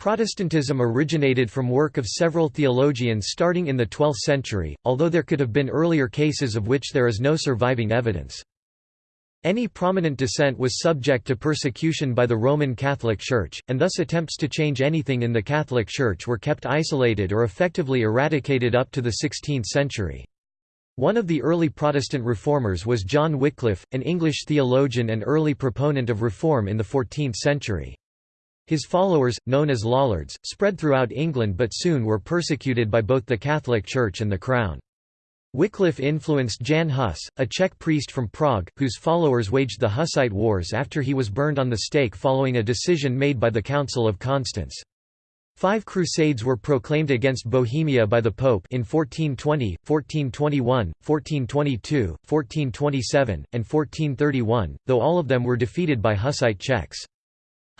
Protestantism originated from work of several theologians starting in the 12th century, although there could have been earlier cases of which there is no surviving evidence. Any prominent dissent was subject to persecution by the Roman Catholic Church, and thus attempts to change anything in the Catholic Church were kept isolated or effectively eradicated up to the 16th century. One of the early Protestant reformers was John Wycliffe, an English theologian and early proponent of reform in the 14th century. His followers, known as Lollards, spread throughout England but soon were persecuted by both the Catholic Church and the Crown. Wycliffe influenced Jan Hus, a Czech priest from Prague, whose followers waged the Hussite Wars after he was burned on the stake following a decision made by the Council of Constance. Five crusades were proclaimed against Bohemia by the Pope in 1420, 1421, 1422, 1427, and 1431, though all of them were defeated by Hussite Czechs.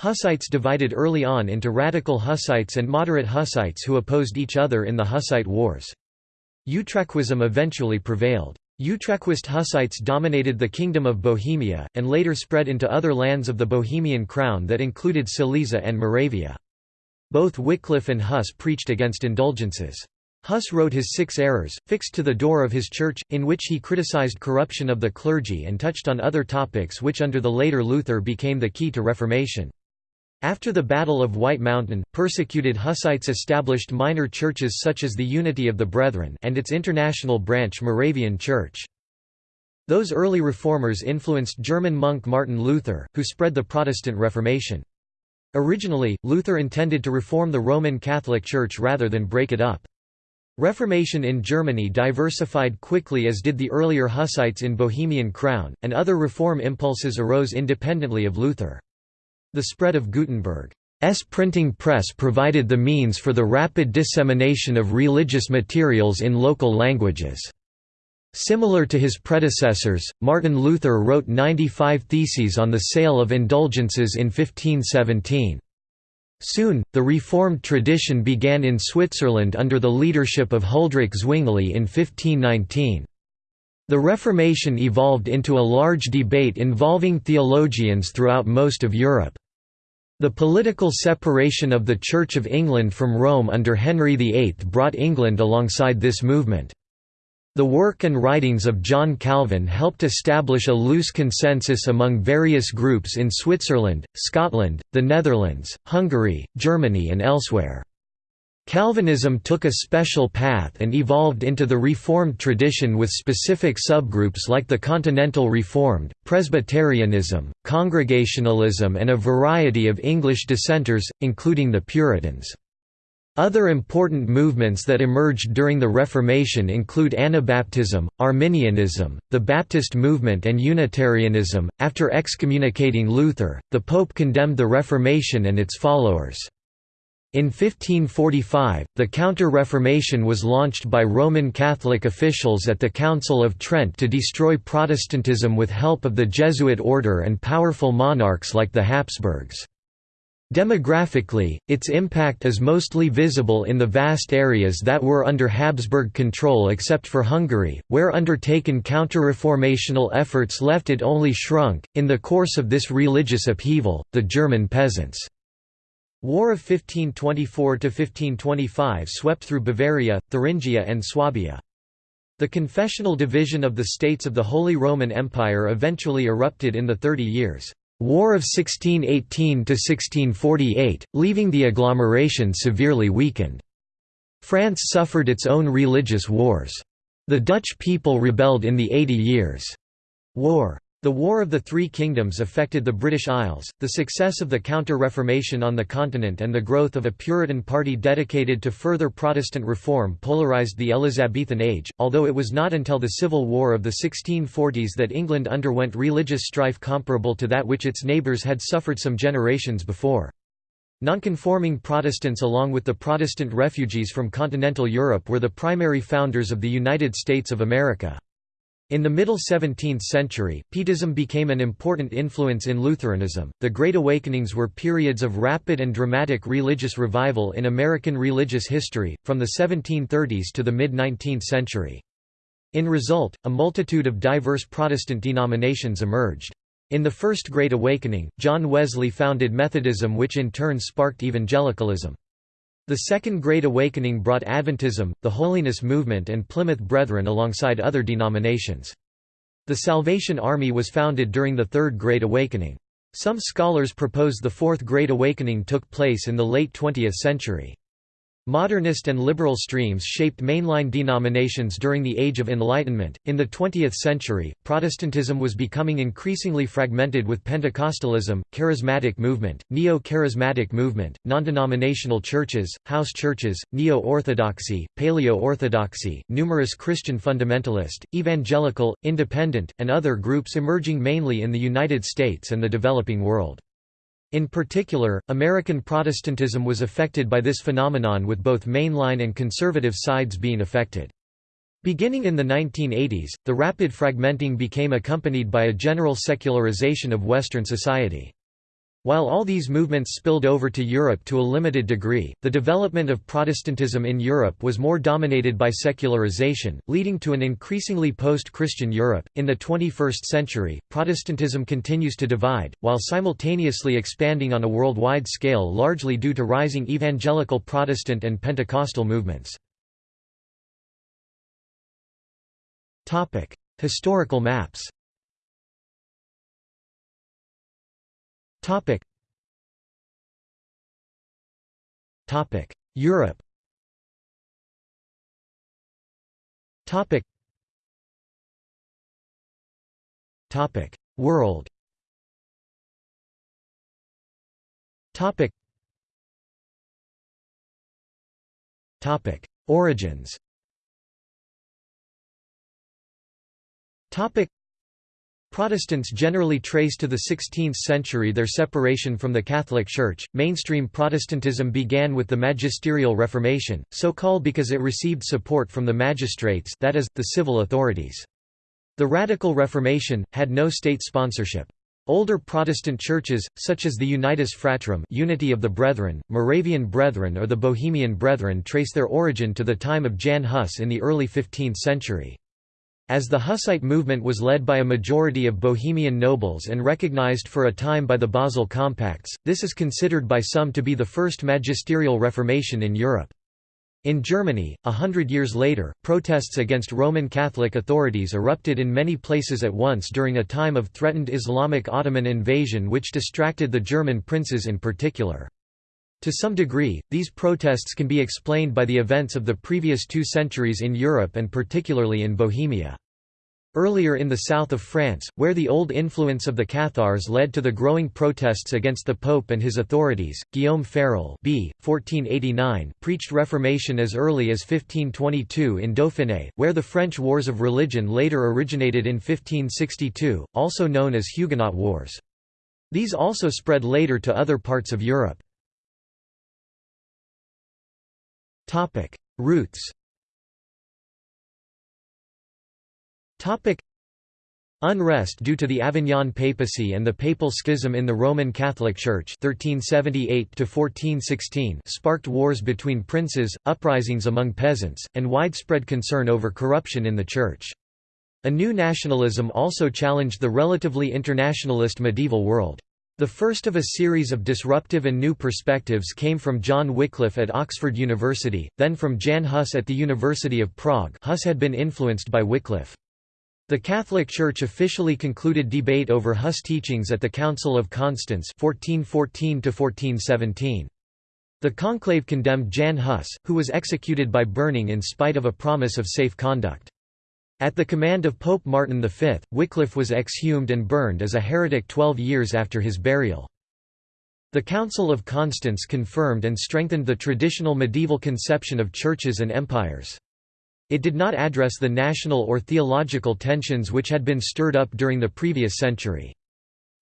Hussites divided early on into radical Hussites and moderate Hussites who opposed each other in the Hussite Wars. Utraquism eventually prevailed. Utraquist Hussites dominated the Kingdom of Bohemia, and later spread into other lands of the Bohemian crown that included Silesia and Moravia. Both Wycliffe and Huss preached against indulgences. Huss wrote his Six Errors, fixed to the door of his church, in which he criticized corruption of the clergy and touched on other topics which under the later Luther became the key to Reformation. After the Battle of White Mountain, persecuted Hussites established minor churches such as the Unity of the Brethren and its international branch Moravian Church. Those early reformers influenced German monk Martin Luther, who spread the Protestant Reformation. Originally, Luther intended to reform the Roman Catholic Church rather than break it up. Reformation in Germany diversified quickly as did the earlier Hussites in Bohemian Crown, and other reform impulses arose independently of Luther. The spread of Gutenberg's printing press provided the means for the rapid dissemination of religious materials in local languages. Similar to his predecessors, Martin Luther wrote 95 theses on the sale of indulgences in 1517. Soon, the Reformed tradition began in Switzerland under the leadership of Huldrych Zwingli in 1519. The Reformation evolved into a large debate involving theologians throughout most of Europe. The political separation of the Church of England from Rome under Henry VIII brought England alongside this movement. The work and writings of John Calvin helped establish a loose consensus among various groups in Switzerland, Scotland, the Netherlands, Hungary, Germany and elsewhere. Calvinism took a special path and evolved into the Reformed tradition with specific subgroups like the Continental Reformed, Presbyterianism, Congregationalism and a variety of English dissenters, including the Puritans. Other important movements that emerged during the Reformation include Anabaptism, Arminianism, the Baptist movement, and Unitarianism. After excommunicating Luther, the Pope condemned the Reformation and its followers. In 1545, the Counter-Reformation was launched by Roman Catholic officials at the Council of Trent to destroy Protestantism with help of the Jesuit order and powerful monarchs like the Habsburgs. Demographically, its impact is mostly visible in the vast areas that were under Habsburg control except for Hungary, where undertaken counter-reformational efforts left it only shrunk. In the course of this religious upheaval, the German peasants' War of 1524–1525 swept through Bavaria, Thuringia and Swabia. The confessional division of the states of the Holy Roman Empire eventually erupted in the Thirty Years' War of 1618–1648, leaving the agglomeration severely weakened. France suffered its own religious wars. The Dutch people rebelled in the Eighty Years' War. The War of the Three Kingdoms affected the British Isles, the success of the Counter-Reformation on the continent and the growth of a Puritan party dedicated to further Protestant reform polarised the Elizabethan age, although it was not until the Civil War of the 1640s that England underwent religious strife comparable to that which its neighbours had suffered some generations before. Nonconforming Protestants along with the Protestant refugees from continental Europe were the primary founders of the United States of America. In the middle 17th century, Pietism became an important influence in Lutheranism. The Great Awakenings were periods of rapid and dramatic religious revival in American religious history, from the 1730s to the mid 19th century. In result, a multitude of diverse Protestant denominations emerged. In the First Great Awakening, John Wesley founded Methodism which in turn sparked evangelicalism. The Second Great Awakening brought Adventism, the Holiness Movement and Plymouth Brethren alongside other denominations. The Salvation Army was founded during the Third Great Awakening. Some scholars propose the Fourth Great Awakening took place in the late 20th century. Modernist and liberal streams shaped mainline denominations during the Age of Enlightenment. In the 20th century, Protestantism was becoming increasingly fragmented with Pentecostalism, charismatic movement, neo charismatic movement, non denominational churches, house churches, neo orthodoxy, paleo orthodoxy, numerous Christian fundamentalist, evangelical, independent, and other groups emerging mainly in the United States and the developing world. In particular, American Protestantism was affected by this phenomenon with both mainline and conservative sides being affected. Beginning in the 1980s, the rapid fragmenting became accompanied by a general secularization of Western society. While all these movements spilled over to Europe to a limited degree, the development of Protestantism in Europe was more dominated by secularization, leading to an increasingly post Christian Europe. In the 21st century, Protestantism continues to divide, while simultaneously expanding on a worldwide scale largely due to rising evangelical Protestant and Pentecostal movements. Historical maps Topic. Topic. Europe. Topic. Topic. World. Topic. Topic. Origins. Topic. Protestants generally trace to the 16th century their separation from the Catholic Church. Mainstream Protestantism began with the Magisterial Reformation, so called because it received support from the magistrates, that is, the civil authorities. The Radical Reformation had no state sponsorship. Older Protestant churches, such as the Unitas Fratrum Unity of the Brethren, Moravian Brethren or the Bohemian Brethren trace their origin to the time of Jan Hus in the early 15th century. As the Hussite movement was led by a majority of Bohemian nobles and recognized for a time by the Basel Compacts, this is considered by some to be the first magisterial reformation in Europe. In Germany, a hundred years later, protests against Roman Catholic authorities erupted in many places at once during a time of threatened Islamic Ottoman invasion which distracted the German princes in particular. To some degree, these protests can be explained by the events of the previous two centuries in Europe and particularly in Bohemia. Earlier in the south of France, where the old influence of the Cathars led to the growing protests against the Pope and his authorities, Guillaume Farel b. 1489 preached Reformation as early as 1522 in Dauphiné, where the French Wars of Religion later originated in 1562, also known as Huguenot Wars. These also spread later to other parts of Europe. Topic: Roots. Topic: Unrest due to the Avignon papacy and the papal schism in the Roman Catholic Church 1378 sparked wars between princes, uprisings among peasants, and widespread concern over corruption in the Church. A new nationalism also challenged the relatively internationalist medieval world. The first of a series of disruptive and new perspectives came from John Wycliffe at Oxford University, then from Jan Hus at the University of Prague Hus had been influenced by Wycliffe. The Catholic Church officially concluded debate over Hus teachings at the Council of Constance 1414 The conclave condemned Jan Hus, who was executed by burning in spite of a promise of safe conduct. At the command of Pope Martin V, Wycliffe was exhumed and burned as a heretic twelve years after his burial. The Council of Constance confirmed and strengthened the traditional medieval conception of churches and empires. It did not address the national or theological tensions which had been stirred up during the previous century.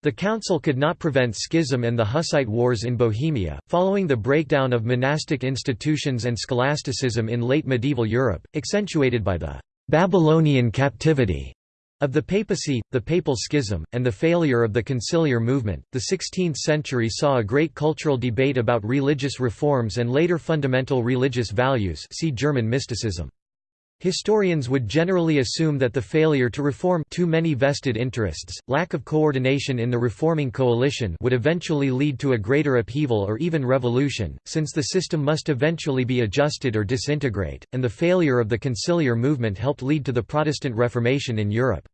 The council could not prevent schism and the Hussite wars in Bohemia, following the breakdown of monastic institutions and scholasticism in late medieval Europe, accentuated by the Babylonian captivity of the papacy, the papal schism, and the failure of the conciliar movement, the 16th century saw a great cultural debate about religious reforms and later fundamental religious values see German mysticism. Historians would generally assume that the failure to reform too many vested interests, lack of coordination in the reforming coalition would eventually lead to a greater upheaval or even revolution, since the system must eventually be adjusted or disintegrate, and the failure of the conciliar movement helped lead to the Protestant Reformation in Europe.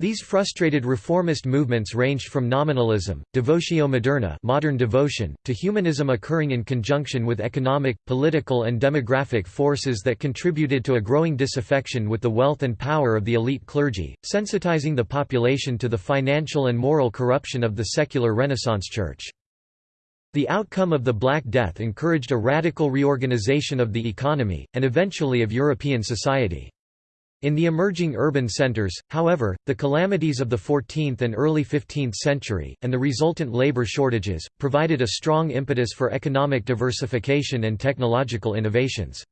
These frustrated reformist movements ranged from nominalism, devotio moderna modern devotion, to humanism occurring in conjunction with economic, political and demographic forces that contributed to a growing disaffection with the wealth and power of the elite clergy, sensitizing the population to the financial and moral corruption of the secular Renaissance Church. The outcome of the Black Death encouraged a radical reorganization of the economy, and eventually of European society. In the emerging urban centers, however, the calamities of the 14th and early 15th century, and the resultant labor shortages, provided a strong impetus for economic diversification and technological innovations.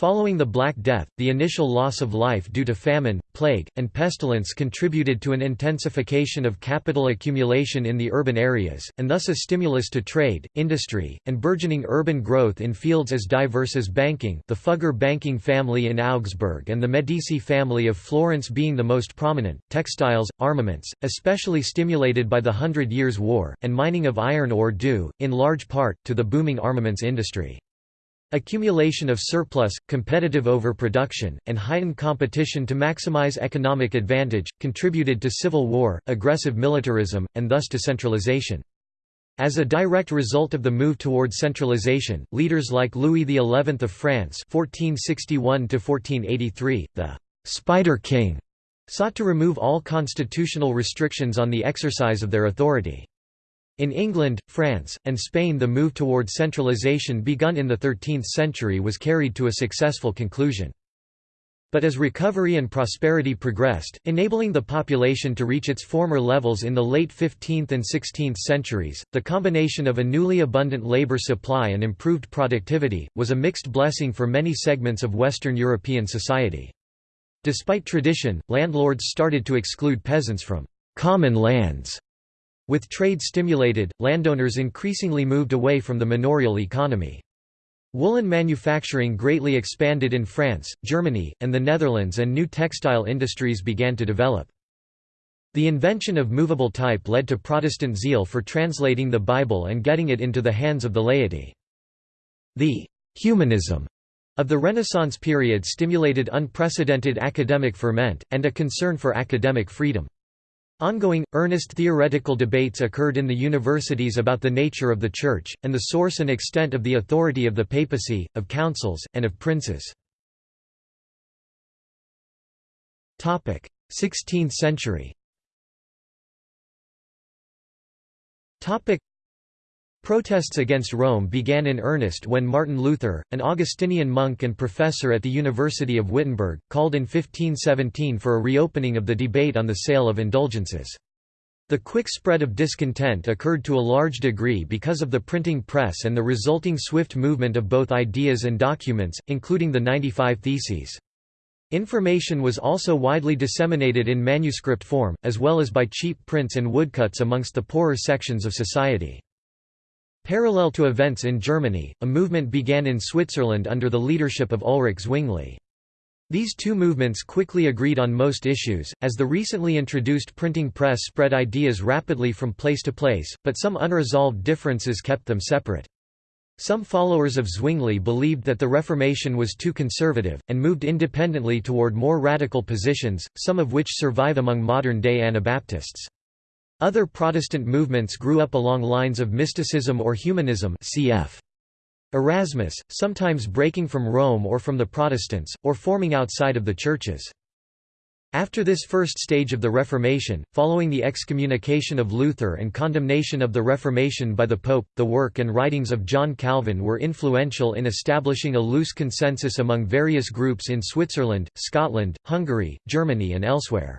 Following the Black Death, the initial loss of life due to famine, plague, and pestilence contributed to an intensification of capital accumulation in the urban areas, and thus a stimulus to trade, industry, and burgeoning urban growth in fields as diverse as banking the Fugger banking family in Augsburg and the Medici family of Florence being the most prominent, textiles, armaments, especially stimulated by the Hundred Years' War, and mining of iron ore due, in large part, to the booming armaments industry. Accumulation of surplus, competitive overproduction, and heightened competition to maximize economic advantage, contributed to civil war, aggressive militarism, and thus to centralization. As a direct result of the move toward centralization, leaders like Louis XI of France (1461–1483), the Spider King, sought to remove all constitutional restrictions on the exercise of their authority. In England, France, and Spain the move toward centralization begun in the 13th century was carried to a successful conclusion. But as recovery and prosperity progressed, enabling the population to reach its former levels in the late 15th and 16th centuries, the combination of a newly abundant labor supply and improved productivity, was a mixed blessing for many segments of Western European society. Despite tradition, landlords started to exclude peasants from «common lands» With trade stimulated, landowners increasingly moved away from the manorial economy. Woolen manufacturing greatly expanded in France, Germany, and the Netherlands and new textile industries began to develop. The invention of movable type led to Protestant zeal for translating the Bible and getting it into the hands of the laity. The «humanism» of the Renaissance period stimulated unprecedented academic ferment, and a concern for academic freedom. Ongoing, earnest theoretical debates occurred in the universities about the nature of the Church, and the source and extent of the authority of the papacy, of councils, and of princes. 16th century Protests against Rome began in earnest when Martin Luther, an Augustinian monk and professor at the University of Wittenberg, called in 1517 for a reopening of the debate on the sale of indulgences. The quick spread of discontent occurred to a large degree because of the printing press and the resulting swift movement of both ideas and documents, including the 95 Theses. Information was also widely disseminated in manuscript form, as well as by cheap prints and woodcuts amongst the poorer sections of society. Parallel to events in Germany, a movement began in Switzerland under the leadership of Ulrich Zwingli. These two movements quickly agreed on most issues, as the recently introduced printing press spread ideas rapidly from place to place, but some unresolved differences kept them separate. Some followers of Zwingli believed that the Reformation was too conservative, and moved independently toward more radical positions, some of which survive among modern-day Anabaptists. Other Protestant movements grew up along lines of mysticism or humanism cf. Erasmus, sometimes breaking from Rome or from the Protestants, or forming outside of the churches. After this first stage of the Reformation, following the excommunication of Luther and condemnation of the Reformation by the Pope, the work and writings of John Calvin were influential in establishing a loose consensus among various groups in Switzerland, Scotland, Hungary, Germany and elsewhere.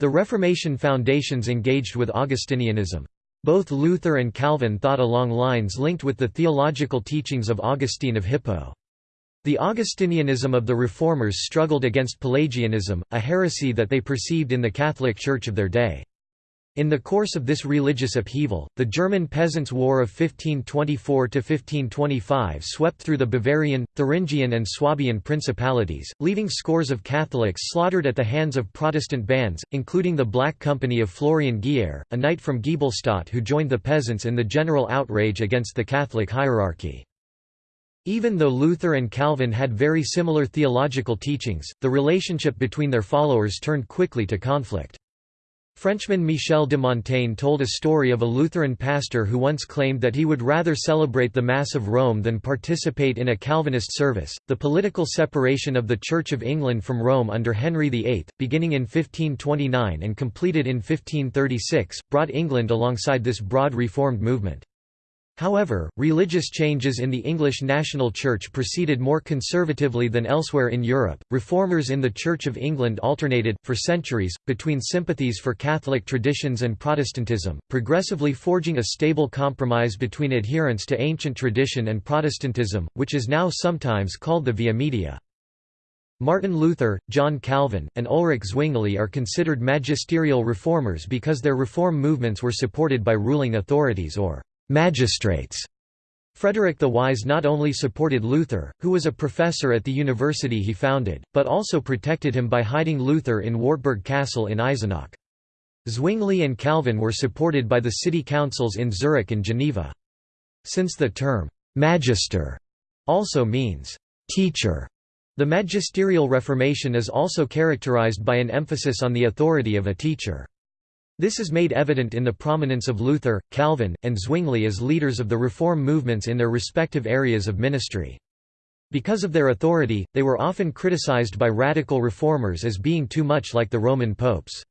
The Reformation foundations engaged with Augustinianism. Both Luther and Calvin thought along lines linked with the theological teachings of Augustine of Hippo. The Augustinianism of the Reformers struggled against Pelagianism, a heresy that they perceived in the Catholic Church of their day. In the course of this religious upheaval, the German Peasants' War of 1524–1525 swept through the Bavarian, Thuringian and Swabian principalities, leaving scores of Catholics slaughtered at the hands of Protestant bands, including the Black Company of Florian Geyer, a knight from Giebelstadt who joined the peasants in the general outrage against the Catholic hierarchy. Even though Luther and Calvin had very similar theological teachings, the relationship between their followers turned quickly to conflict. Frenchman Michel de Montaigne told a story of a Lutheran pastor who once claimed that he would rather celebrate the Mass of Rome than participate in a Calvinist service. The political separation of the Church of England from Rome under Henry VIII, beginning in 1529 and completed in 1536, brought England alongside this broad Reformed movement. However, religious changes in the English national church proceeded more conservatively than elsewhere in Europe. Reformers in the Church of England alternated, for centuries, between sympathies for Catholic traditions and Protestantism, progressively forging a stable compromise between adherence to ancient tradition and Protestantism, which is now sometimes called the Via Media. Martin Luther, John Calvin, and Ulrich Zwingli are considered magisterial reformers because their reform movements were supported by ruling authorities or magistrates. Frederick the Wise not only supported Luther, who was a professor at the university he founded, but also protected him by hiding Luther in Wartburg Castle in Eisenach. Zwingli and Calvin were supported by the city councils in Zurich and Geneva. Since the term «magister» also means «teacher», the magisterial reformation is also characterized by an emphasis on the authority of a teacher. This is made evident in the prominence of Luther, Calvin, and Zwingli as leaders of the reform movements in their respective areas of ministry. Because of their authority, they were often criticized by radical reformers as being too much like the Roman popes.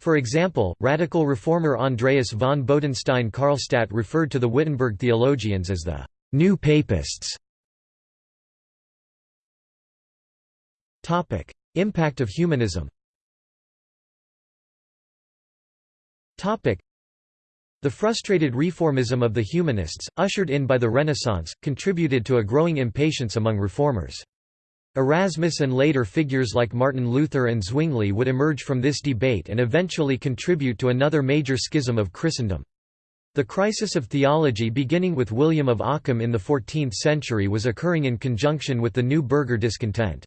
For example, radical reformer Andreas von Bodenstein-Karlstadt referred to the Wittenberg theologians as the «new papists». Impact of humanism the frustrated reformism of the humanists, ushered in by the Renaissance, contributed to a growing impatience among reformers. Erasmus and later figures like Martin Luther and Zwingli would emerge from this debate and eventually contribute to another major schism of Christendom. The crisis of theology beginning with William of Ockham in the 14th century was occurring in conjunction with the new burgher discontent.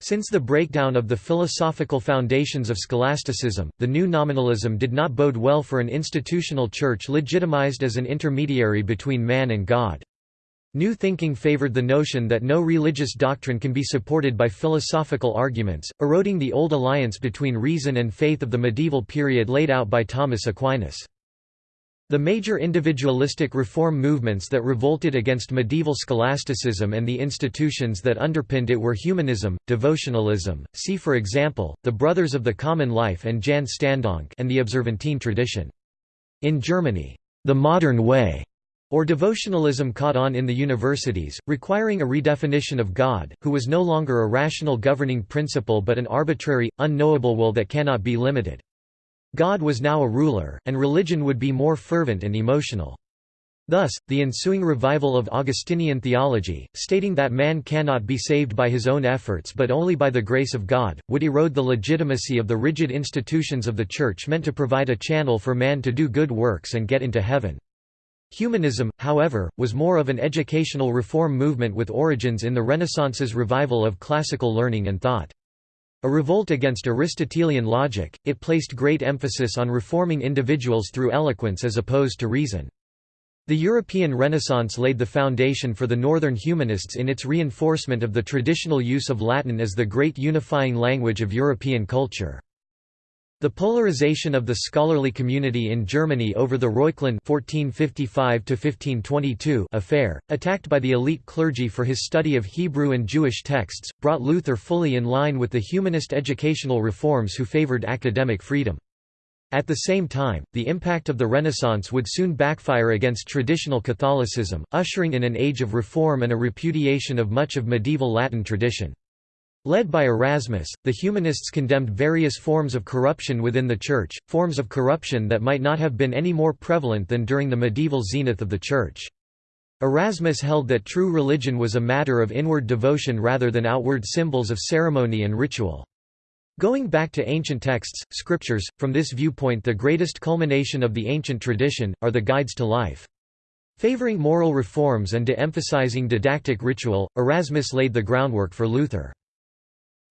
Since the breakdown of the philosophical foundations of scholasticism, the new nominalism did not bode well for an institutional church legitimized as an intermediary between man and God. New thinking favored the notion that no religious doctrine can be supported by philosophical arguments, eroding the old alliance between reason and faith of the medieval period laid out by Thomas Aquinas. The major individualistic reform movements that revolted against medieval scholasticism and the institutions that underpinned it were humanism, devotionalism, see for example, the Brothers of the Common Life and Jan Standonck and the Observantine tradition. In Germany, the modern way or devotionalism caught on in the universities, requiring a redefinition of God, who was no longer a rational governing principle but an arbitrary, unknowable will that cannot be limited. God was now a ruler, and religion would be more fervent and emotional. Thus, the ensuing revival of Augustinian theology, stating that man cannot be saved by his own efforts but only by the grace of God, would erode the legitimacy of the rigid institutions of the Church meant to provide a channel for man to do good works and get into heaven. Humanism, however, was more of an educational reform movement with origins in the Renaissance's revival of classical learning and thought. A revolt against Aristotelian logic, it placed great emphasis on reforming individuals through eloquence as opposed to reason. The European Renaissance laid the foundation for the Northern humanists in its reinforcement of the traditional use of Latin as the great unifying language of European culture. The polarization of the scholarly community in Germany over the Reuchlin (1455–1522) affair, attacked by the elite clergy for his study of Hebrew and Jewish texts, brought Luther fully in line with the humanist educational reforms who favored academic freedom. At the same time, the impact of the Renaissance would soon backfire against traditional Catholicism, ushering in an age of reform and a repudiation of much of medieval Latin tradition. Led by Erasmus, the humanists condemned various forms of corruption within the Church, forms of corruption that might not have been any more prevalent than during the medieval zenith of the Church. Erasmus held that true religion was a matter of inward devotion rather than outward symbols of ceremony and ritual. Going back to ancient texts, scriptures, from this viewpoint the greatest culmination of the ancient tradition, are the guides to life. Favoring moral reforms and de-emphasizing didactic ritual, Erasmus laid the groundwork for Luther.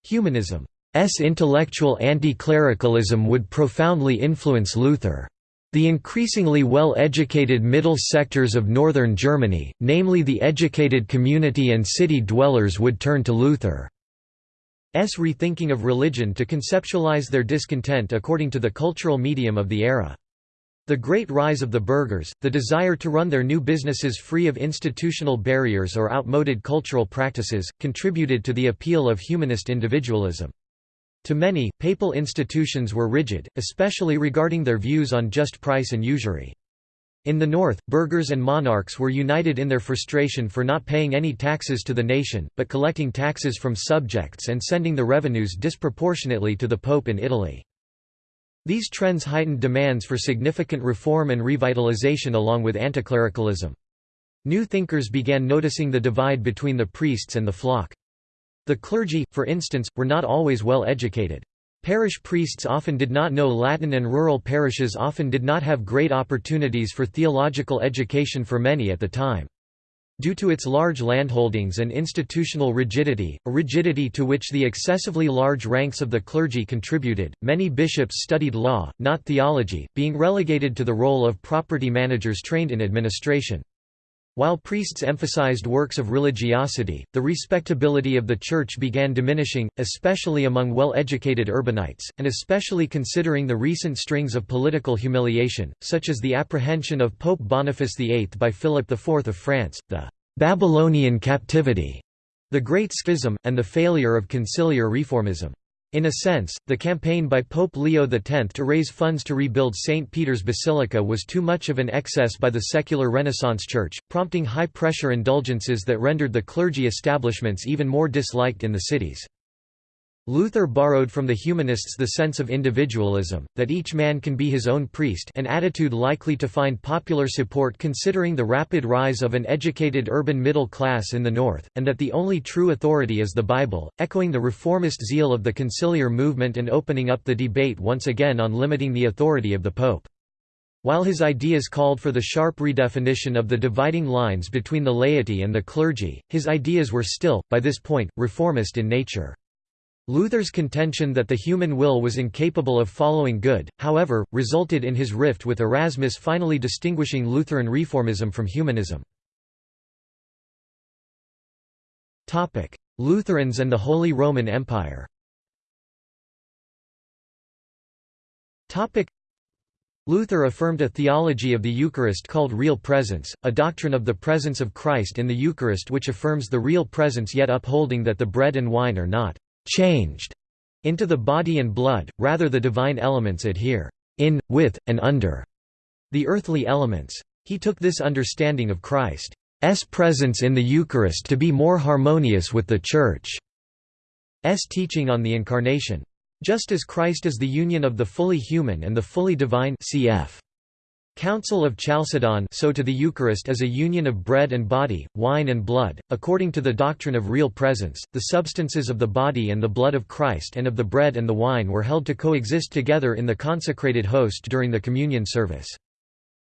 Humanism's intellectual anti-clericalism would profoundly influence Luther. The increasingly well-educated middle sectors of northern Germany, namely the educated community and city dwellers would turn to Luther. S rethinking of religion to conceptualize their discontent according to the cultural medium of the era. The great rise of the burghers, the desire to run their new businesses free of institutional barriers or outmoded cultural practices, contributed to the appeal of humanist individualism. To many, papal institutions were rigid, especially regarding their views on just price and usury. In the north, burghers and monarchs were united in their frustration for not paying any taxes to the nation, but collecting taxes from subjects and sending the revenues disproportionately to the Pope in Italy. These trends heightened demands for significant reform and revitalization along with anticlericalism. New thinkers began noticing the divide between the priests and the flock. The clergy, for instance, were not always well educated. Parish priests often did not know Latin and rural parishes often did not have great opportunities for theological education for many at the time. Due to its large landholdings and institutional rigidity, a rigidity to which the excessively large ranks of the clergy contributed, many bishops studied law, not theology, being relegated to the role of property managers trained in administration. While priests emphasized works of religiosity, the respectability of the Church began diminishing, especially among well-educated urbanites, and especially considering the recent strings of political humiliation, such as the apprehension of Pope Boniface VIII by Philip IV of France, the «Babylonian captivity», the Great Schism, and the failure of conciliar reformism. In a sense, the campaign by Pope Leo X to raise funds to rebuild St. Peter's Basilica was too much of an excess by the secular Renaissance Church, prompting high-pressure indulgences that rendered the clergy establishments even more disliked in the cities. Luther borrowed from the humanists the sense of individualism, that each man can be his own priest an attitude likely to find popular support considering the rapid rise of an educated urban middle class in the North, and that the only true authority is the Bible, echoing the reformist zeal of the conciliar movement and opening up the debate once again on limiting the authority of the Pope. While his ideas called for the sharp redefinition of the dividing lines between the laity and the clergy, his ideas were still, by this point, reformist in nature. Luther's contention that the human will was incapable of following good, however, resulted in his rift with Erasmus finally distinguishing Lutheran reformism from humanism. Lutherans and the Holy Roman Empire Luther affirmed a theology of the Eucharist called real presence, a doctrine of the presence of Christ in the Eucharist which affirms the real presence yet upholding that the bread and wine are not changed into the body and blood, rather the divine elements adhere in, with, and under the earthly elements. He took this understanding of Christ's presence in the Eucharist to be more harmonious with the Church's teaching on the Incarnation. Just as Christ is the union of the fully human and the fully divine cf. Council of Chalcedon so to the Eucharist as a union of bread and body, wine and blood, according to the doctrine of real presence, the substances of the body and the blood of Christ and of the bread and the wine were held to coexist together in the consecrated host during the communion service.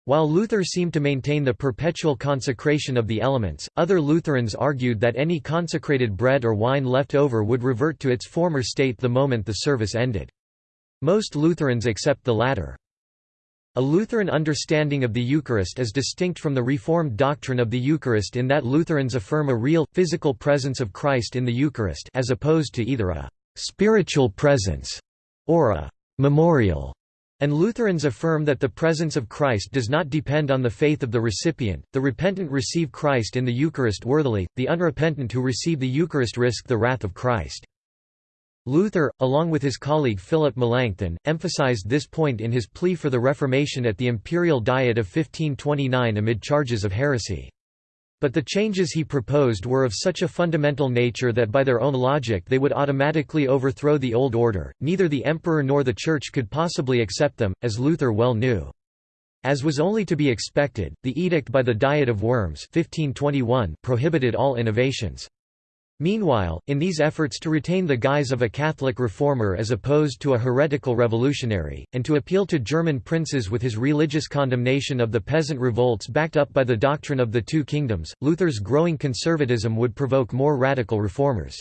While Luther seemed to maintain the perpetual consecration of the elements, other Lutherans argued that any consecrated bread or wine left over would revert to its former state the moment the service ended. Most Lutherans accept the latter. A Lutheran understanding of the Eucharist is distinct from the Reformed doctrine of the Eucharist in that Lutherans affirm a real, physical presence of Christ in the Eucharist as opposed to either a «spiritual presence» or a «memorial» and Lutherans affirm that the presence of Christ does not depend on the faith of the recipient, the repentant receive Christ in the Eucharist worthily, the unrepentant who receive the Eucharist risk the wrath of Christ. Luther, along with his colleague Philip Melanchthon, emphasized this point in his plea for the Reformation at the Imperial Diet of 1529 amid charges of heresy. But the changes he proposed were of such a fundamental nature that by their own logic they would automatically overthrow the old order, neither the emperor nor the church could possibly accept them, as Luther well knew. As was only to be expected, the edict by the Diet of Worms 1521 prohibited all innovations. Meanwhile, in these efforts to retain the guise of a Catholic reformer as opposed to a heretical revolutionary, and to appeal to German princes with his religious condemnation of the peasant revolts backed up by the doctrine of the two kingdoms, Luther's growing conservatism would provoke more radical reformers.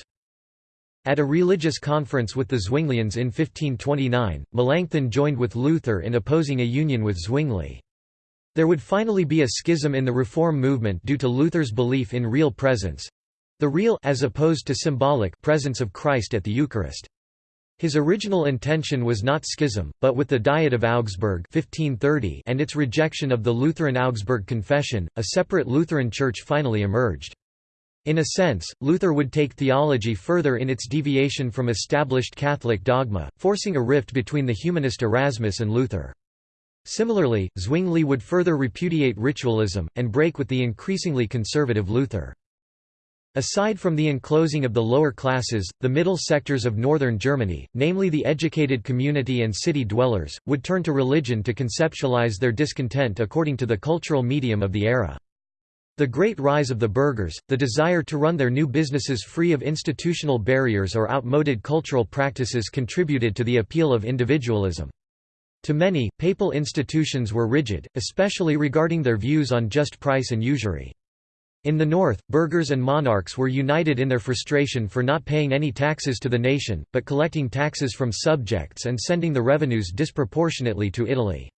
At a religious conference with the Zwinglians in 1529, Melanchthon joined with Luther in opposing a union with Zwingli. There would finally be a schism in the Reform movement due to Luther's belief in real presence, the real as opposed to symbolic presence of Christ at the Eucharist. His original intention was not schism, but with the Diet of Augsburg 1530 and its rejection of the Lutheran Augsburg Confession, a separate Lutheran Church finally emerged. In a sense, Luther would take theology further in its deviation from established Catholic dogma, forcing a rift between the humanist Erasmus and Luther. Similarly, Zwingli would further repudiate ritualism, and break with the increasingly conservative Luther. Aside from the enclosing of the lower classes, the middle sectors of northern Germany, namely the educated community and city dwellers, would turn to religion to conceptualize their discontent according to the cultural medium of the era. The great rise of the burghers, the desire to run their new businesses free of institutional barriers or outmoded cultural practices contributed to the appeal of individualism. To many, papal institutions were rigid, especially regarding their views on just price and usury. In the north, burghers and monarchs were united in their frustration for not paying any taxes to the nation, but collecting taxes from subjects and sending the revenues disproportionately to Italy.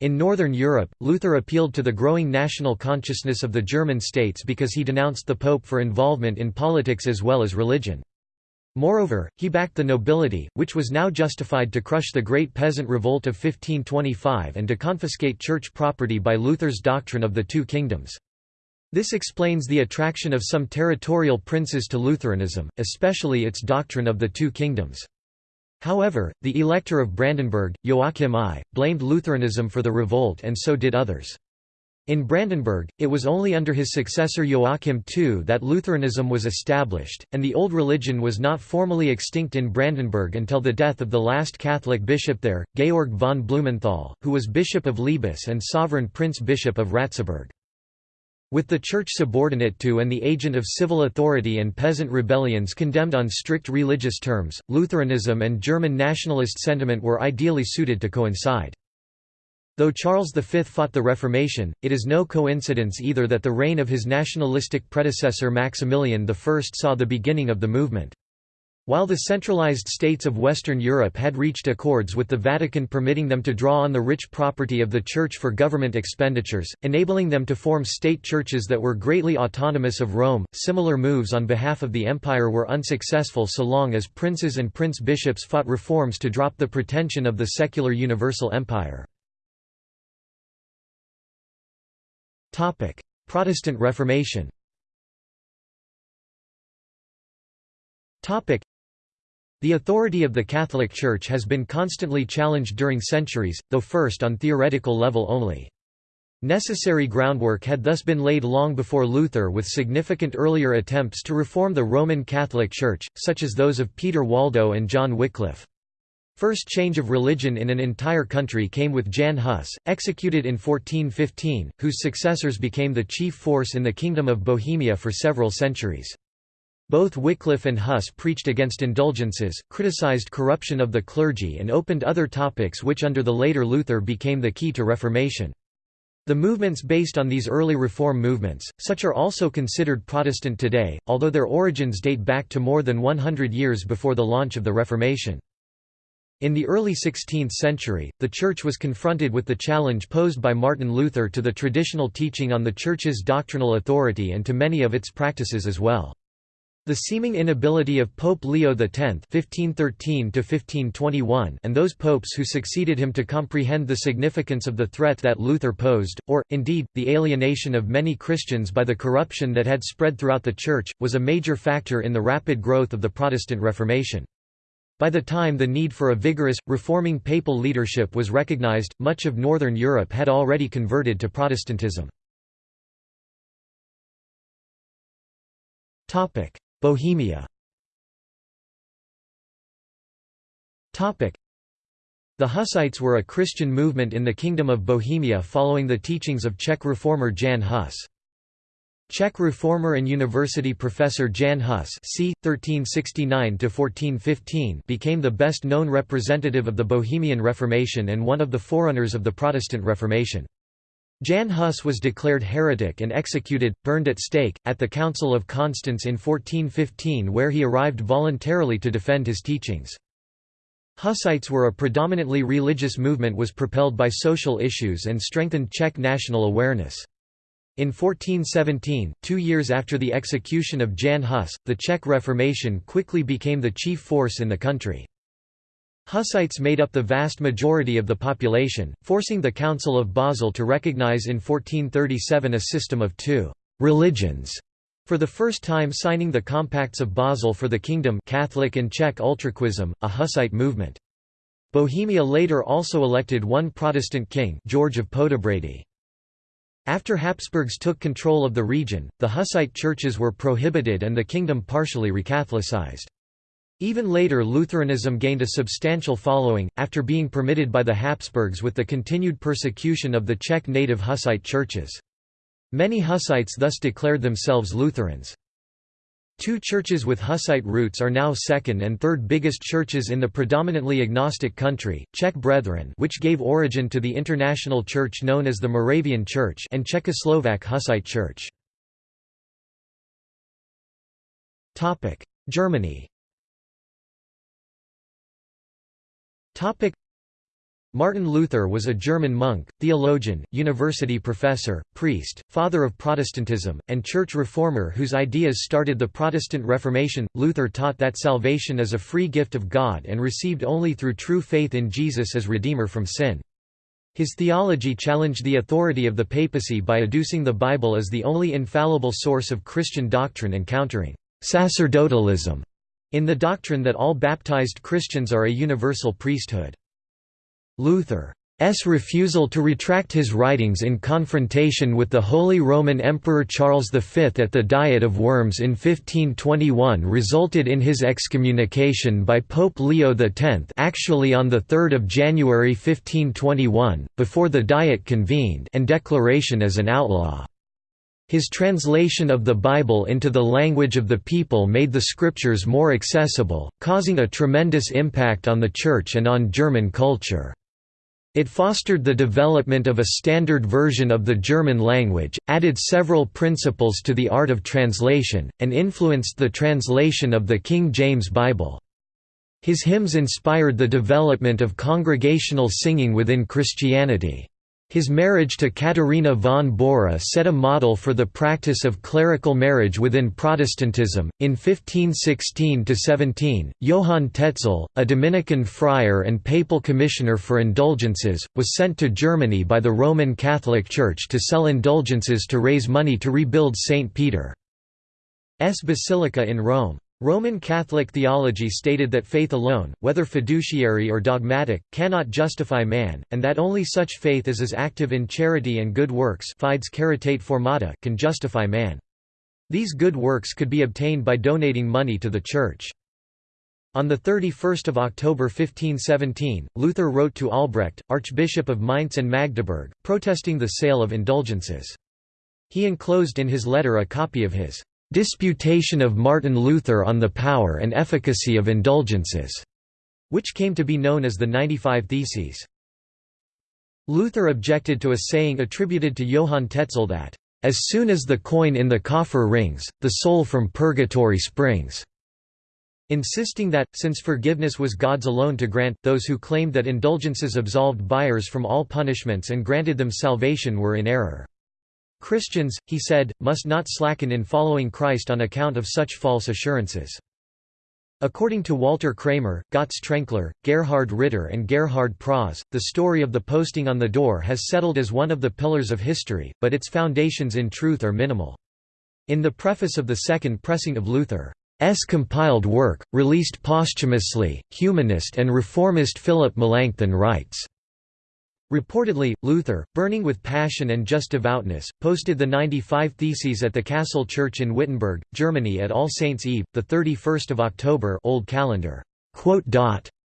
In Northern Europe, Luther appealed to the growing national consciousness of the German states because he denounced the Pope for involvement in politics as well as religion. Moreover, he backed the nobility, which was now justified to crush the Great Peasant Revolt of 1525 and to confiscate church property by Luther's doctrine of the two kingdoms. This explains the attraction of some territorial princes to Lutheranism, especially its doctrine of the two kingdoms. However, the Elector of Brandenburg, Joachim I, blamed Lutheranism for the revolt and so did others. In Brandenburg, it was only under his successor Joachim II that Lutheranism was established, and the old religion was not formally extinct in Brandenburg until the death of the last Catholic bishop there, Georg von Blumenthal, who was Bishop of Lebus and sovereign prince-bishop of Ratzeburg. With the church subordinate to and the agent of civil authority and peasant rebellions condemned on strict religious terms, Lutheranism and German nationalist sentiment were ideally suited to coincide. Though Charles V fought the Reformation, it is no coincidence either that the reign of his nationalistic predecessor Maximilian I saw the beginning of the movement. While the centralized states of Western Europe had reached accords with the Vatican permitting them to draw on the rich property of the Church for government expenditures, enabling them to form state churches that were greatly autonomous of Rome, similar moves on behalf of the empire were unsuccessful so long as princes and prince-bishops fought reforms to drop the pretension of the secular universal empire. Protestant Reformation the authority of the Catholic Church has been constantly challenged during centuries, though first on theoretical level only. Necessary groundwork had thus been laid long before Luther with significant earlier attempts to reform the Roman Catholic Church, such as those of Peter Waldo and John Wycliffe. First change of religion in an entire country came with Jan Hus, executed in 1415, whose successors became the chief force in the Kingdom of Bohemia for several centuries. Both Wycliffe and Huss preached against indulgences, criticized corruption of the clergy and opened other topics which under the later Luther became the key to Reformation. The movements based on these early reform movements, such are also considered Protestant today, although their origins date back to more than 100 years before the launch of the Reformation. In the early 16th century, the Church was confronted with the challenge posed by Martin Luther to the traditional teaching on the Church's doctrinal authority and to many of its practices as well. The seeming inability of Pope Leo X (1513–1521) and those popes who succeeded him to comprehend the significance of the threat that Luther posed, or, indeed, the alienation of many Christians by the corruption that had spread throughout the Church, was a major factor in the rapid growth of the Protestant Reformation. By the time the need for a vigorous, reforming papal leadership was recognized, much of Northern Europe had already converted to Protestantism. Bohemia The Hussites were a Christian movement in the Kingdom of Bohemia following the teachings of Czech reformer Jan Hus. Czech reformer and university professor Jan Hus c. 1369 became the best-known representative of the Bohemian Reformation and one of the forerunners of the Protestant Reformation. Jan Hus was declared heretic and executed, burned at stake, at the Council of Constance in 1415 where he arrived voluntarily to defend his teachings. Hussites were a predominantly religious movement was propelled by social issues and strengthened Czech national awareness. In 1417, two years after the execution of Jan Hus, the Czech Reformation quickly became the chief force in the country. Hussites made up the vast majority of the population, forcing the Council of Basel to recognize in 1437 a system of two «religions», for the first time signing the Compacts of Basel for the Kingdom Catholic and Czech Utraquism, a Hussite movement. Bohemia later also elected one Protestant king George of Poděbrady. After Habsburgs took control of the region, the Hussite churches were prohibited and the kingdom partially recatholicized. Even later Lutheranism gained a substantial following, after being permitted by the Habsburgs with the continued persecution of the Czech native Hussite churches. Many Hussites thus declared themselves Lutherans. Two churches with Hussite roots are now second and third biggest churches in the predominantly agnostic country, Czech Brethren which gave origin to the international church known as the Moravian Church and Czechoslovak Hussite Church. Germany Martin Luther was a German monk, theologian, university professor, priest, father of Protestantism, and church reformer whose ideas started the Protestant Reformation. Luther taught that salvation is a free gift of God and received only through true faith in Jesus as Redeemer from sin. His theology challenged the authority of the papacy by adducing the Bible as the only infallible source of Christian doctrine and countering sacerdotalism in the doctrine that all baptized Christians are a universal priesthood. Luther's refusal to retract his writings in confrontation with the Holy Roman Emperor Charles V at the Diet of Worms in 1521 resulted in his excommunication by Pope Leo X actually on 3 January 1521, before the Diet convened and declaration as an outlaw. His translation of the Bible into the language of the people made the scriptures more accessible, causing a tremendous impact on the Church and on German culture. It fostered the development of a standard version of the German language, added several principles to the art of translation, and influenced the translation of the King James Bible. His hymns inspired the development of congregational singing within Christianity. His marriage to Katharina von Bora set a model for the practice of clerical marriage within Protestantism. In 1516 17, Johann Tetzel, a Dominican friar and papal commissioner for indulgences, was sent to Germany by the Roman Catholic Church to sell indulgences to raise money to rebuild St. Peter's Basilica in Rome. Roman Catholic theology stated that faith alone, whether fiduciary or dogmatic, cannot justify man, and that only such faith as is active in charity and good works fides caritate formata can justify man. These good works could be obtained by donating money to the Church. On 31 October 1517, Luther wrote to Albrecht, Archbishop of Mainz and Magdeburg, protesting the sale of indulgences. He enclosed in his letter a copy of his Disputation of Martin Luther on the Power and Efficacy of Indulgences, which came to be known as the 95 Theses. Luther objected to a saying attributed to Johann Tetzel that, "...as soon as the coin in the coffer rings, the soul from purgatory springs." insisting that, since forgiveness was God's alone to grant, those who claimed that indulgences absolved buyers from all punishments and granted them salvation were in error. Christians, he said, must not slacken in following Christ on account of such false assurances. According to Walter Kramer, Götz Trenkler, Gerhard Ritter and Gerhard Prause, the story of the posting on the door has settled as one of the pillars of history, but its foundations in truth are minimal. In the preface of the second pressing of Luther's compiled work, released posthumously, humanist and reformist Philip Melanchthon writes, Reportedly, Luther, burning with passion and just devoutness, posted the 95 Theses at the Castle Church in Wittenberg, Germany at All Saints' Eve, 31 October Old Calendar.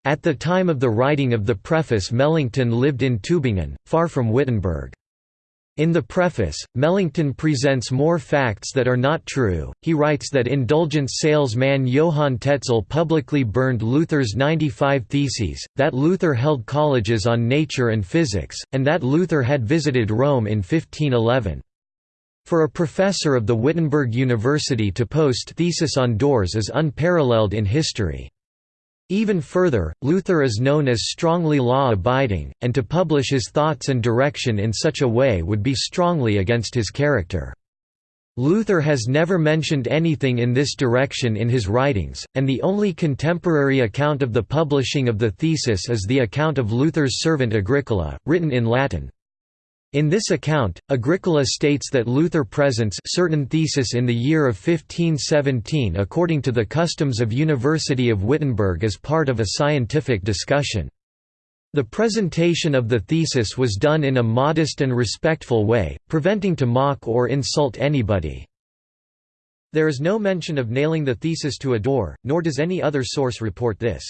At the time of the writing of the preface Melanchthon lived in Tübingen, far from Wittenberg. In the preface, Melanchthon presents more facts that are not true. He writes that indulgence salesman Johann Tetzel publicly burned Luther's 95 Theses, that Luther held colleges on nature and physics, and that Luther had visited Rome in 1511. For a professor of the Wittenberg University to post thesis on doors is unparalleled in history. Even further, Luther is known as strongly law-abiding, and to publish his thoughts and direction in such a way would be strongly against his character. Luther has never mentioned anything in this direction in his writings, and the only contemporary account of the publishing of the thesis is the account of Luther's servant Agricola, written in Latin. In this account, Agricola states that Luther presents certain thesis in the year of 1517 according to the customs of University of Wittenberg as part of a scientific discussion. The presentation of the thesis was done in a modest and respectful way, preventing to mock or insult anybody. There is no mention of nailing the thesis to a door, nor does any other source report this.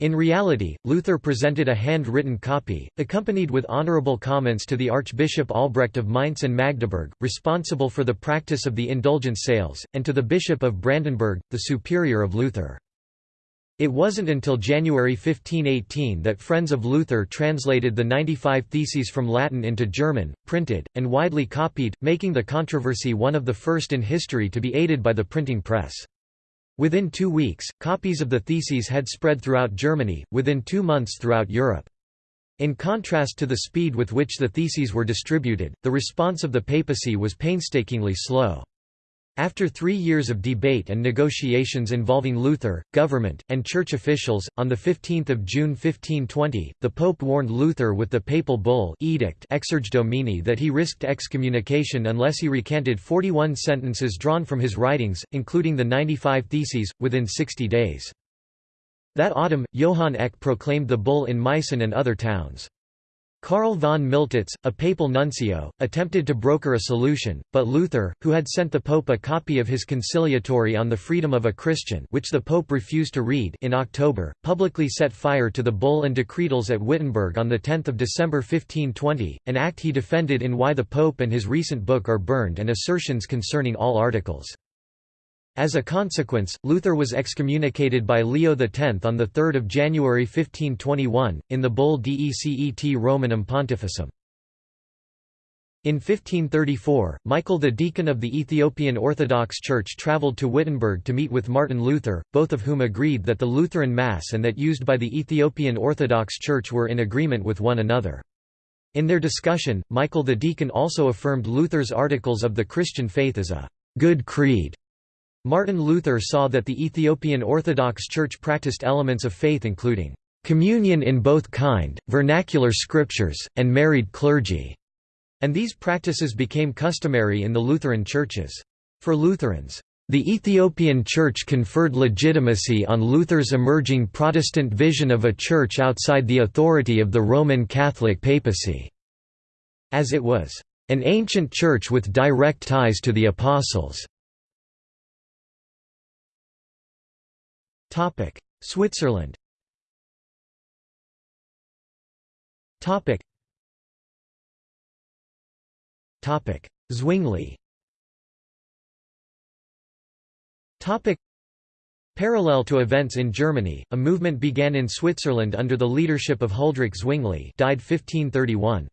In reality, Luther presented a hand-written copy, accompanied with honorable comments to the Archbishop Albrecht of Mainz and Magdeburg, responsible for the practice of the indulgence sales, and to the Bishop of Brandenburg, the superior of Luther. It wasn't until January 1518 that Friends of Luther translated the 95 Theses from Latin into German, printed, and widely copied, making the controversy one of the first in history to be aided by the printing press. Within two weeks, copies of the theses had spread throughout Germany, within two months throughout Europe. In contrast to the speed with which the theses were distributed, the response of the papacy was painstakingly slow. After three years of debate and negotiations involving Luther, government, and church officials, on 15 June 1520, the Pope warned Luther with the papal bull edict Exsurge Domine that he risked excommunication unless he recanted 41 sentences drawn from his writings, including the 95 Theses, within 60 days. That autumn, Johann Eck proclaimed the bull in Meissen and other towns. Karl von Miltitz, a papal nuncio, attempted to broker a solution, but Luther, who had sent the pope a copy of his conciliatory on the freedom of a Christian which the pope refused to read in October, publicly set fire to the bull and decretals at Wittenberg on 10 December 1520, an act he defended in Why the Pope and his recent book are burned and assertions concerning all articles. As a consequence, Luther was excommunicated by Leo X on 3 January 1521, in the bull Decet Romanum Pontificem. In 1534, Michael the deacon of the Ethiopian Orthodox Church travelled to Wittenberg to meet with Martin Luther, both of whom agreed that the Lutheran Mass and that used by the Ethiopian Orthodox Church were in agreement with one another. In their discussion, Michael the deacon also affirmed Luther's Articles of the Christian Faith as a «good creed» Martin Luther saw that the Ethiopian Orthodox Church practiced elements of faith including communion in both kind, vernacular scriptures, and married clergy, and these practices became customary in the Lutheran churches. For Lutherans, the Ethiopian Church conferred legitimacy on Luther's emerging Protestant vision of a church outside the authority of the Roman Catholic papacy, as it was an ancient church with direct ties to the apostles. Topic: Switzerland. Topic. Topic: Zwingli. Topic. Parallel to events in Germany, a movement began in Switzerland under the leadership of Huldrych Zwingli died 1531.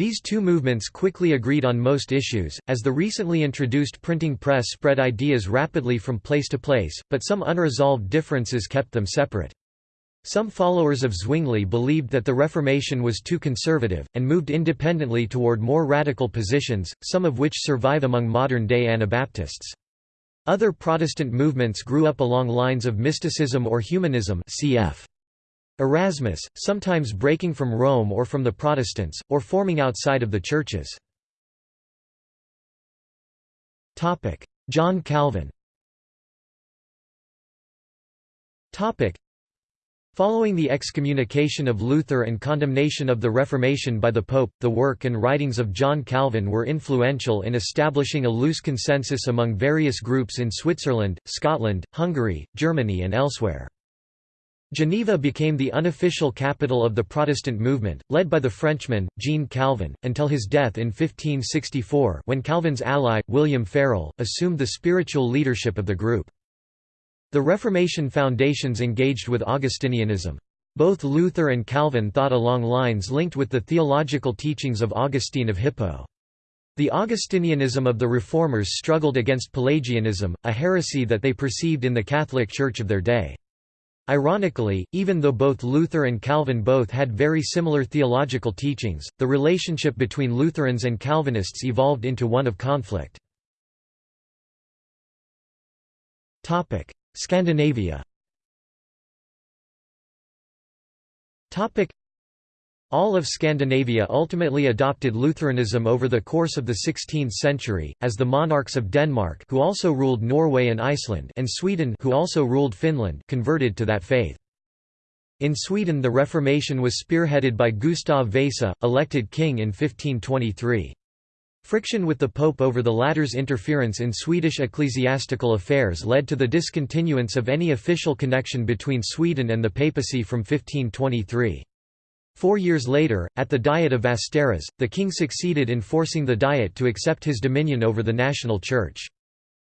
These two movements quickly agreed on most issues, as the recently introduced printing press spread ideas rapidly from place to place, but some unresolved differences kept them separate. Some followers of Zwingli believed that the Reformation was too conservative, and moved independently toward more radical positions, some of which survive among modern-day Anabaptists. Other Protestant movements grew up along lines of mysticism or humanism cf. Erasmus, sometimes breaking from Rome or from the Protestants, or forming outside of the churches. John Calvin Following the excommunication of Luther and condemnation of the Reformation by the Pope, the work and writings of John Calvin were influential in establishing a loose consensus among various groups in Switzerland, Scotland, Hungary, Germany and elsewhere. Geneva became the unofficial capital of the Protestant movement, led by the Frenchman, Jean Calvin, until his death in 1564 when Calvin's ally, William Farel, assumed the spiritual leadership of the group. The Reformation foundations engaged with Augustinianism. Both Luther and Calvin thought along lines linked with the theological teachings of Augustine of Hippo. The Augustinianism of the Reformers struggled against Pelagianism, a heresy that they perceived in the Catholic Church of their day. Ironically, even though both Luther and Calvin both had very similar theological teachings, the relationship between Lutherans and Calvinists evolved into one of conflict. Scandinavia all of Scandinavia ultimately adopted Lutheranism over the course of the 16th century, as the monarchs of Denmark who also ruled Norway and Iceland and Sweden who also ruled Finland converted to that faith. In Sweden the Reformation was spearheaded by Gustav Vasa, elected king in 1523. Friction with the Pope over the latter's interference in Swedish ecclesiastical affairs led to the discontinuance of any official connection between Sweden and the papacy from 1523. Four years later, at the Diet of Västerås, the king succeeded in forcing the Diet to accept his dominion over the national church.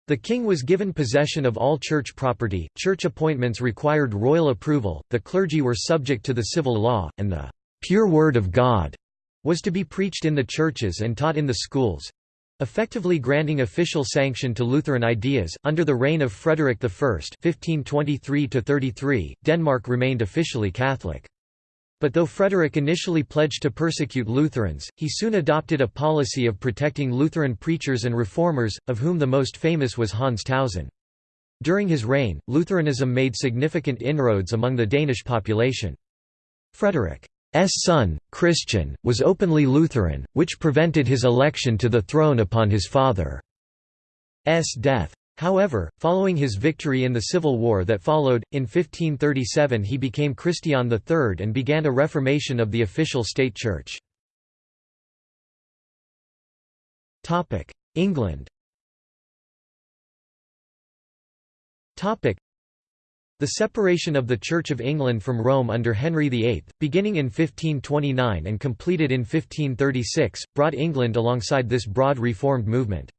The king was given possession of all church property, church appointments required royal approval, the clergy were subject to the civil law, and the «pure word of God» was to be preached in the churches and taught in the schools effectively granting official sanction to Lutheran ideas. Under the reign of Frederick I (1523–33), Denmark remained officially Catholic. But though Frederick initially pledged to persecute Lutherans, he soon adopted a policy of protecting Lutheran preachers and reformers, of whom the most famous was Hans Tausen. During his reign, Lutheranism made significant inroads among the Danish population. Frederick's son, Christian, was openly Lutheran, which prevented his election to the throne upon his father's death. However, following his victory in the civil war that followed, in 1537 he became Christian III and began a reformation of the official state church. England the separation of the Church of England from Rome under Henry VIII, beginning in 1529 and completed in 1536, brought England alongside this broad reformed movement.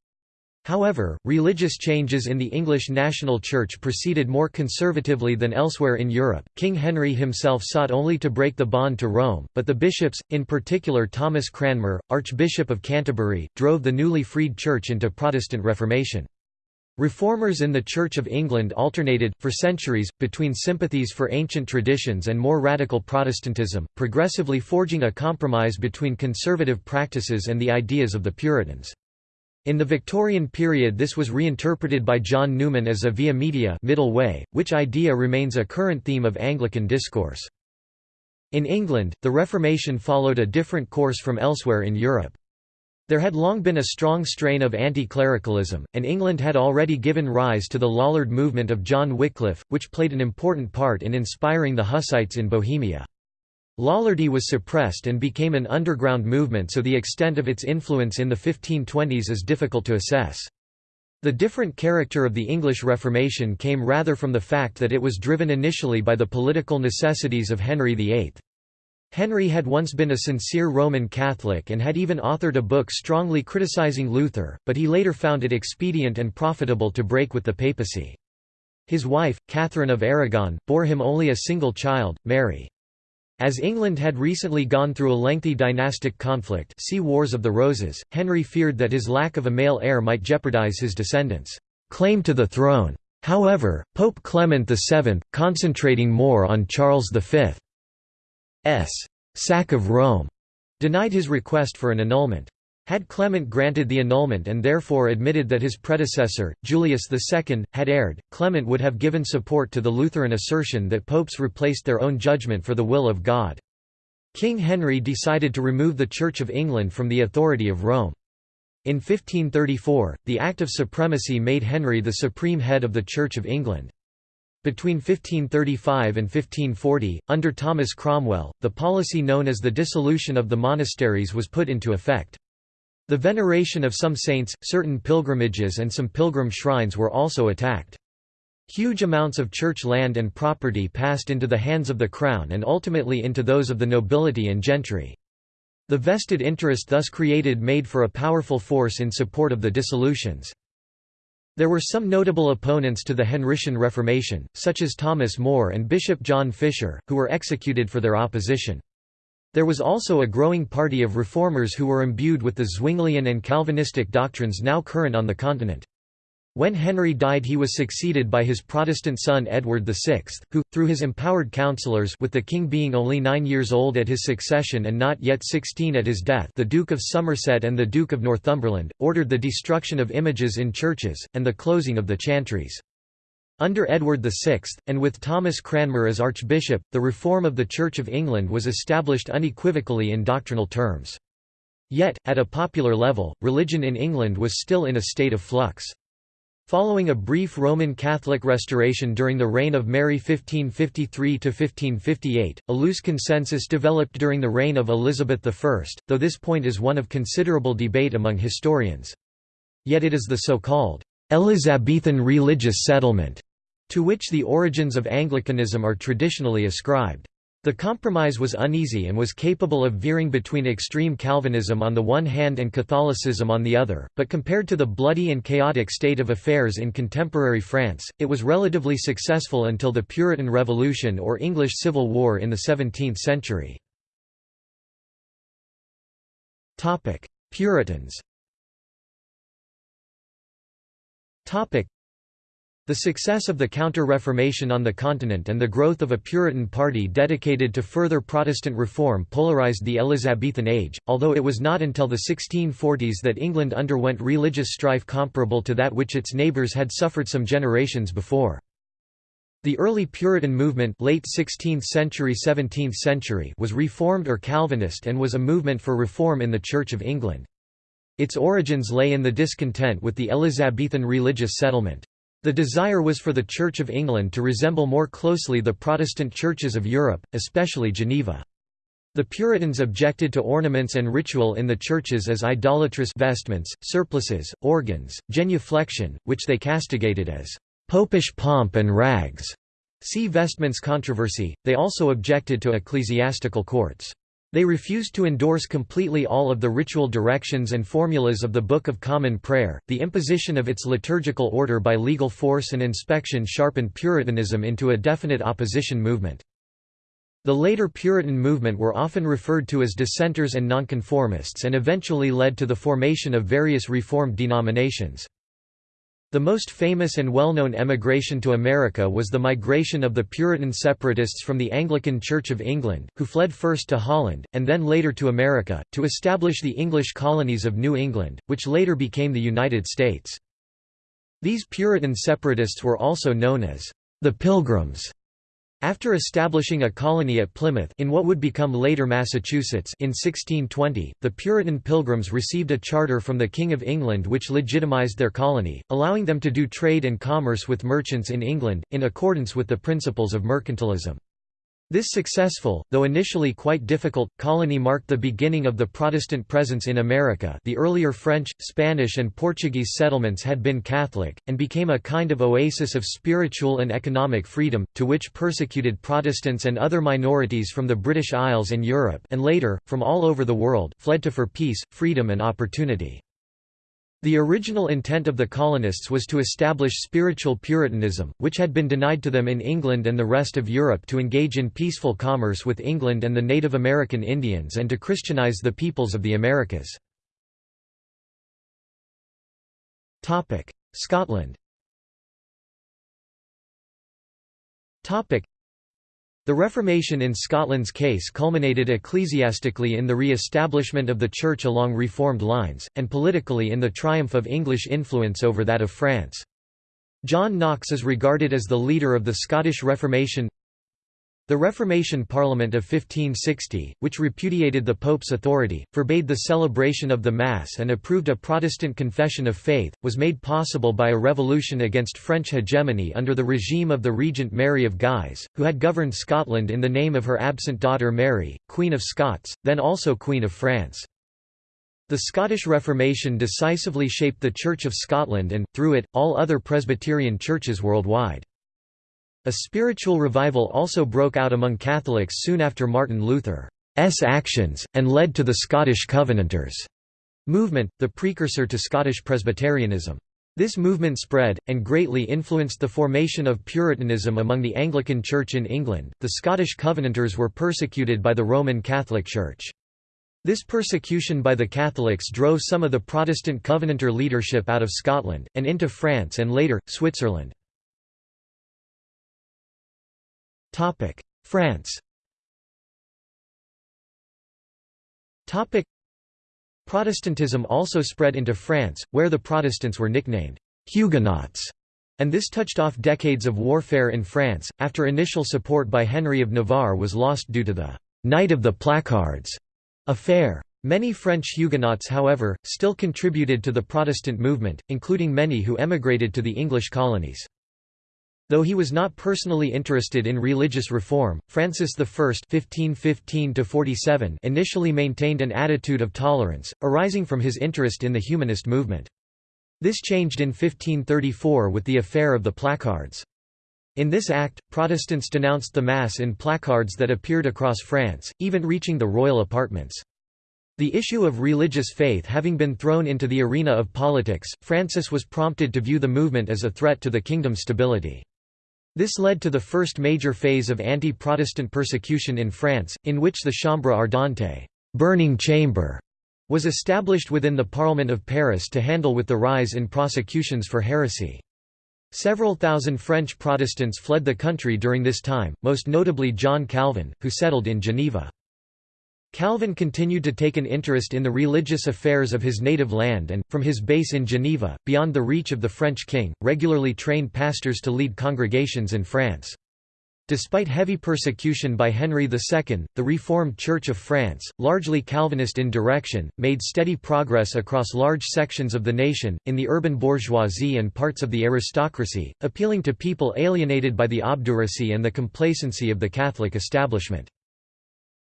However, religious changes in the English national church proceeded more conservatively than elsewhere in Europe. King Henry himself sought only to break the bond to Rome, but the bishops, in particular Thomas Cranmer, Archbishop of Canterbury, drove the newly freed church into Protestant Reformation. Reformers in the Church of England alternated, for centuries, between sympathies for ancient traditions and more radical Protestantism, progressively forging a compromise between conservative practices and the ideas of the Puritans. In the Victorian period this was reinterpreted by John Newman as a via media middle way, which idea remains a current theme of Anglican discourse. In England, the Reformation followed a different course from elsewhere in Europe. There had long been a strong strain of anti-clericalism, and England had already given rise to the Lollard movement of John Wycliffe, which played an important part in inspiring the Hussites in Bohemia. Lollardy was suppressed and became an underground movement so the extent of its influence in the 1520s is difficult to assess. The different character of the English Reformation came rather from the fact that it was driven initially by the political necessities of Henry VIII. Henry had once been a sincere Roman Catholic and had even authored a book strongly criticizing Luther, but he later found it expedient and profitable to break with the papacy. His wife, Catherine of Aragon, bore him only a single child, Mary. As England had recently gone through a lengthy dynastic conflict see Wars of the Roses, Henry feared that his lack of a male heir might jeopardize his descendants' claim to the throne. However, Pope Clement VII, concentrating more on Charles V's sack of Rome, denied his request for an annulment. Had Clement granted the annulment and therefore admitted that his predecessor, Julius II, had erred, Clement would have given support to the Lutheran assertion that popes replaced their own judgment for the will of God. King Henry decided to remove the Church of England from the authority of Rome. In 1534, the Act of Supremacy made Henry the supreme head of the Church of England. Between 1535 and 1540, under Thomas Cromwell, the policy known as the dissolution of the monasteries was put into effect. The veneration of some saints, certain pilgrimages and some pilgrim shrines were also attacked. Huge amounts of church land and property passed into the hands of the crown and ultimately into those of the nobility and gentry. The vested interest thus created made for a powerful force in support of the dissolutions. There were some notable opponents to the Henrician Reformation, such as Thomas More and Bishop John Fisher, who were executed for their opposition. There was also a growing party of reformers who were imbued with the Zwinglian and Calvinistic doctrines now current on the continent. When Henry died he was succeeded by his Protestant son Edward VI, who, through his empowered councillors with the king being only nine years old at his succession and not yet sixteen at his death the Duke of Somerset and the Duke of Northumberland, ordered the destruction of images in churches, and the closing of the chantries. Under Edward VI, and with Thomas Cranmer as Archbishop, the reform of the Church of England was established unequivocally in doctrinal terms. Yet, at a popular level, religion in England was still in a state of flux. Following a brief Roman Catholic restoration during the reign of Mary 1553–1558, a loose consensus developed during the reign of Elizabeth I, though this point is one of considerable debate among historians. Yet it is the so-called Elizabethan religious settlement, to which the origins of Anglicanism are traditionally ascribed. The compromise was uneasy and was capable of veering between extreme Calvinism on the one hand and Catholicism on the other, but compared to the bloody and chaotic state of affairs in contemporary France, it was relatively successful until the Puritan Revolution or English Civil War in the 17th century. Puritans the success of the Counter-Reformation on the continent and the growth of a Puritan party dedicated to further Protestant reform polarized the Elizabethan age, although it was not until the 1640s that England underwent religious strife comparable to that which its neighbours had suffered some generations before. The early Puritan movement late 16th century 17th century was Reformed or Calvinist and was a movement for reform in the Church of England. Its origins lay in the discontent with the Elizabethan religious settlement. The desire was for the Church of England to resemble more closely the Protestant churches of Europe, especially Geneva. The Puritans objected to ornaments and ritual in the churches as idolatrous vestments, surplices, organs, genuflection, which they castigated as popish pomp and rags. See vestments controversy. They also objected to ecclesiastical courts. They refused to endorse completely all of the ritual directions and formulas of the Book of Common Prayer. The imposition of its liturgical order by legal force and inspection sharpened Puritanism into a definite opposition movement. The later Puritan movement were often referred to as dissenters and nonconformists and eventually led to the formation of various Reformed denominations. The most famous and well-known emigration to America was the migration of the Puritan separatists from the Anglican Church of England, who fled first to Holland, and then later to America, to establish the English colonies of New England, which later became the United States. These Puritan separatists were also known as the Pilgrims. After establishing a colony at Plymouth in what would become later Massachusetts in 1620, the Puritan Pilgrims received a charter from the King of England which legitimized their colony, allowing them to do trade and commerce with merchants in England, in accordance with the principles of mercantilism. This successful, though initially quite difficult, colony marked the beginning of the Protestant presence in America the earlier French, Spanish and Portuguese settlements had been Catholic, and became a kind of oasis of spiritual and economic freedom, to which persecuted Protestants and other minorities from the British Isles and Europe and later, from all over the world, fled to for peace, freedom and opportunity. The original intent of the colonists was to establish spiritual Puritanism, which had been denied to them in England and the rest of Europe to engage in peaceful commerce with England and the Native American Indians and to Christianize the peoples of the Americas. Scotland the Reformation in Scotland's case culminated ecclesiastically in the re-establishment of the Church along Reformed lines, and politically in the triumph of English influence over that of France. John Knox is regarded as the leader of the Scottish Reformation the Reformation Parliament of 1560, which repudiated the Pope's authority, forbade the celebration of the Mass and approved a Protestant confession of faith, was made possible by a revolution against French hegemony under the regime of the Regent Mary of Guise, who had governed Scotland in the name of her absent daughter Mary, Queen of Scots, then also Queen of France. The Scottish Reformation decisively shaped the Church of Scotland and, through it, all other Presbyterian churches worldwide. A spiritual revival also broke out among Catholics soon after Martin Luther's actions, and led to the Scottish Covenanters movement, the precursor to Scottish Presbyterianism. This movement spread, and greatly influenced the formation of Puritanism among the Anglican Church in England. The Scottish Covenanters were persecuted by the Roman Catholic Church. This persecution by the Catholics drove some of the Protestant Covenanter leadership out of Scotland, and into France and later, Switzerland. France Protestantism also spread into France, where the Protestants were nicknamed Huguenots, and this touched off decades of warfare in France, after initial support by Henry of Navarre was lost due to the «Night of the Placards» affair. Many French Huguenots however, still contributed to the Protestant movement, including many who emigrated to the English colonies. Though he was not personally interested in religious reform, Francis I (1515–47) initially maintained an attitude of tolerance, arising from his interest in the humanist movement. This changed in 1534 with the affair of the placards. In this act, Protestants denounced the Mass in placards that appeared across France, even reaching the royal apartments. The issue of religious faith having been thrown into the arena of politics, Francis was prompted to view the movement as a threat to the kingdom's stability. This led to the first major phase of anti-Protestant persecution in France, in which the Chambre ardente burning chamber", was established within the Parliament of Paris to handle with the rise in prosecutions for heresy. Several thousand French Protestants fled the country during this time, most notably John Calvin, who settled in Geneva. Calvin continued to take an interest in the religious affairs of his native land and, from his base in Geneva, beyond the reach of the French king, regularly trained pastors to lead congregations in France. Despite heavy persecution by Henry II, the Reformed Church of France, largely Calvinist in direction, made steady progress across large sections of the nation, in the urban bourgeoisie and parts of the aristocracy, appealing to people alienated by the obduracy and the complacency of the Catholic establishment.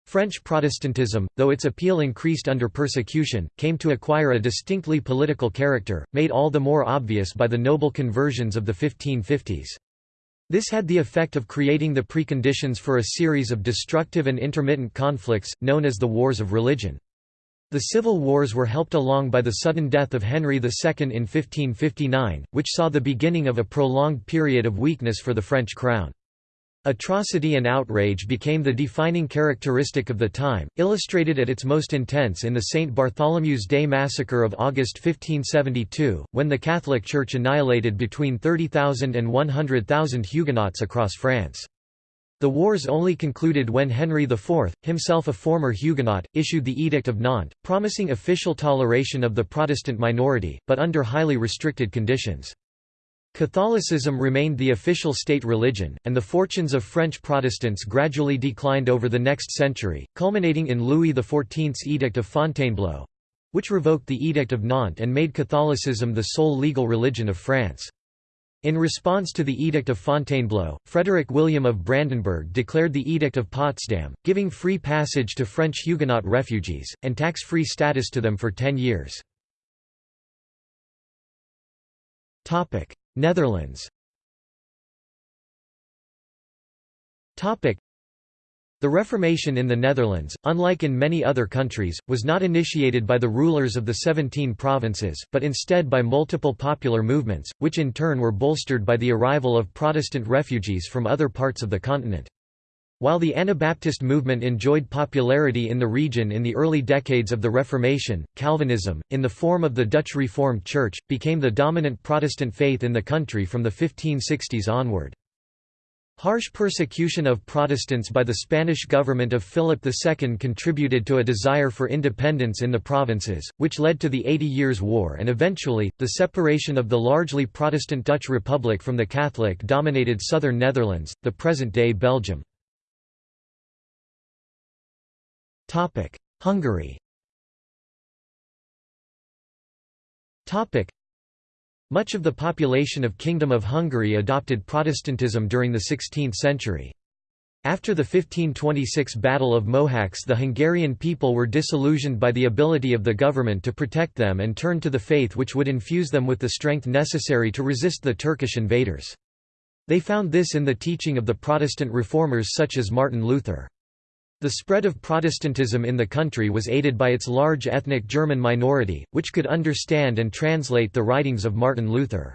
French Protestantism, though its appeal increased under persecution, came to acquire a distinctly political character, made all the more obvious by the noble conversions of the 1550s. This had the effect of creating the preconditions for a series of destructive and intermittent conflicts, known as the Wars of Religion. The civil wars were helped along by the sudden death of Henry II in 1559, which saw the beginning of a prolonged period of weakness for the French crown. Atrocity and outrage became the defining characteristic of the time, illustrated at its most intense in the St. Bartholomew's Day massacre of August 1572, when the Catholic Church annihilated between 30,000 and 100,000 Huguenots across France. The wars only concluded when Henry IV, himself a former Huguenot, issued the Edict of Nantes, promising official toleration of the Protestant minority, but under highly restricted conditions. Catholicism remained the official state religion, and the fortunes of French Protestants gradually declined over the next century, culminating in Louis XIV's Edict of Fontainebleau—which revoked the Edict of Nantes and made Catholicism the sole legal religion of France. In response to the Edict of Fontainebleau, Frederick William of Brandenburg declared the Edict of Potsdam, giving free passage to French Huguenot refugees, and tax-free status to them for ten years. Netherlands The Reformation in the Netherlands, unlike in many other countries, was not initiated by the rulers of the Seventeen Provinces, but instead by multiple popular movements, which in turn were bolstered by the arrival of Protestant refugees from other parts of the continent. While the Anabaptist movement enjoyed popularity in the region in the early decades of the Reformation, Calvinism, in the form of the Dutch Reformed Church, became the dominant Protestant faith in the country from the 1560s onward. Harsh persecution of Protestants by the Spanish government of Philip II contributed to a desire for independence in the provinces, which led to the Eighty Years' War and eventually, the separation of the largely Protestant Dutch Republic from the Catholic-dominated southern Netherlands, the present-day Belgium. Hungary much of the population of Kingdom of Hungary adopted Protestantism during the 16th century. After the 1526 Battle of Mohacs the Hungarian people were disillusioned by the ability of the government to protect them and turned to the faith which would infuse them with the strength necessary to resist the Turkish invaders. They found this in the teaching of the Protestant reformers such as Martin Luther. The spread of Protestantism in the country was aided by its large ethnic German minority, which could understand and translate the writings of Martin Luther.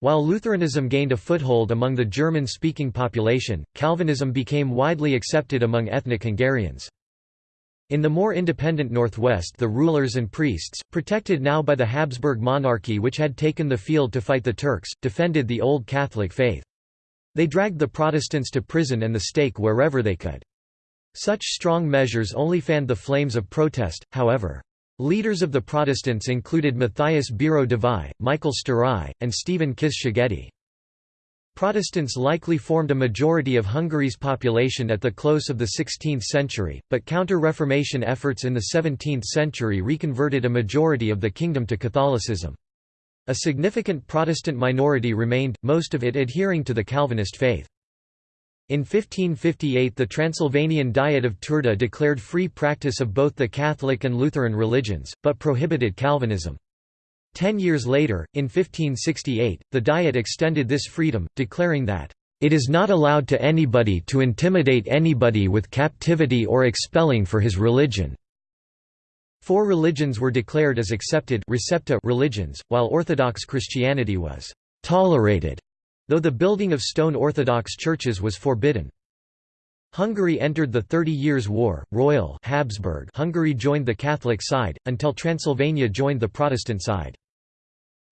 While Lutheranism gained a foothold among the German-speaking population, Calvinism became widely accepted among ethnic Hungarians. In the more independent northwest the rulers and priests, protected now by the Habsburg monarchy which had taken the field to fight the Turks, defended the Old Catholic faith. They dragged the Protestants to prison and the stake wherever they could. Such strong measures only fanned the flames of protest, however. Leaders of the Protestants included Matthias Biro Devi, Michael Sztáray, and Stephen Kiss Szegedy. Protestants likely formed a majority of Hungary's population at the close of the 16th century, but counter-Reformation efforts in the 17th century reconverted a majority of the kingdom to Catholicism. A significant Protestant minority remained, most of it adhering to the Calvinist faith. In 1558 the Transylvanian Diet of Turda declared free practice of both the Catholic and Lutheran religions, but prohibited Calvinism. Ten years later, in 1568, the Diet extended this freedom, declaring that, "...it is not allowed to anybody to intimidate anybody with captivity or expelling for his religion." Four religions were declared as accepted religions, while Orthodox Christianity was tolerated, though the building of stone Orthodox churches was forbidden. Hungary entered the Thirty Years' War, Royal Habsburg Hungary joined the Catholic side, until Transylvania joined the Protestant side.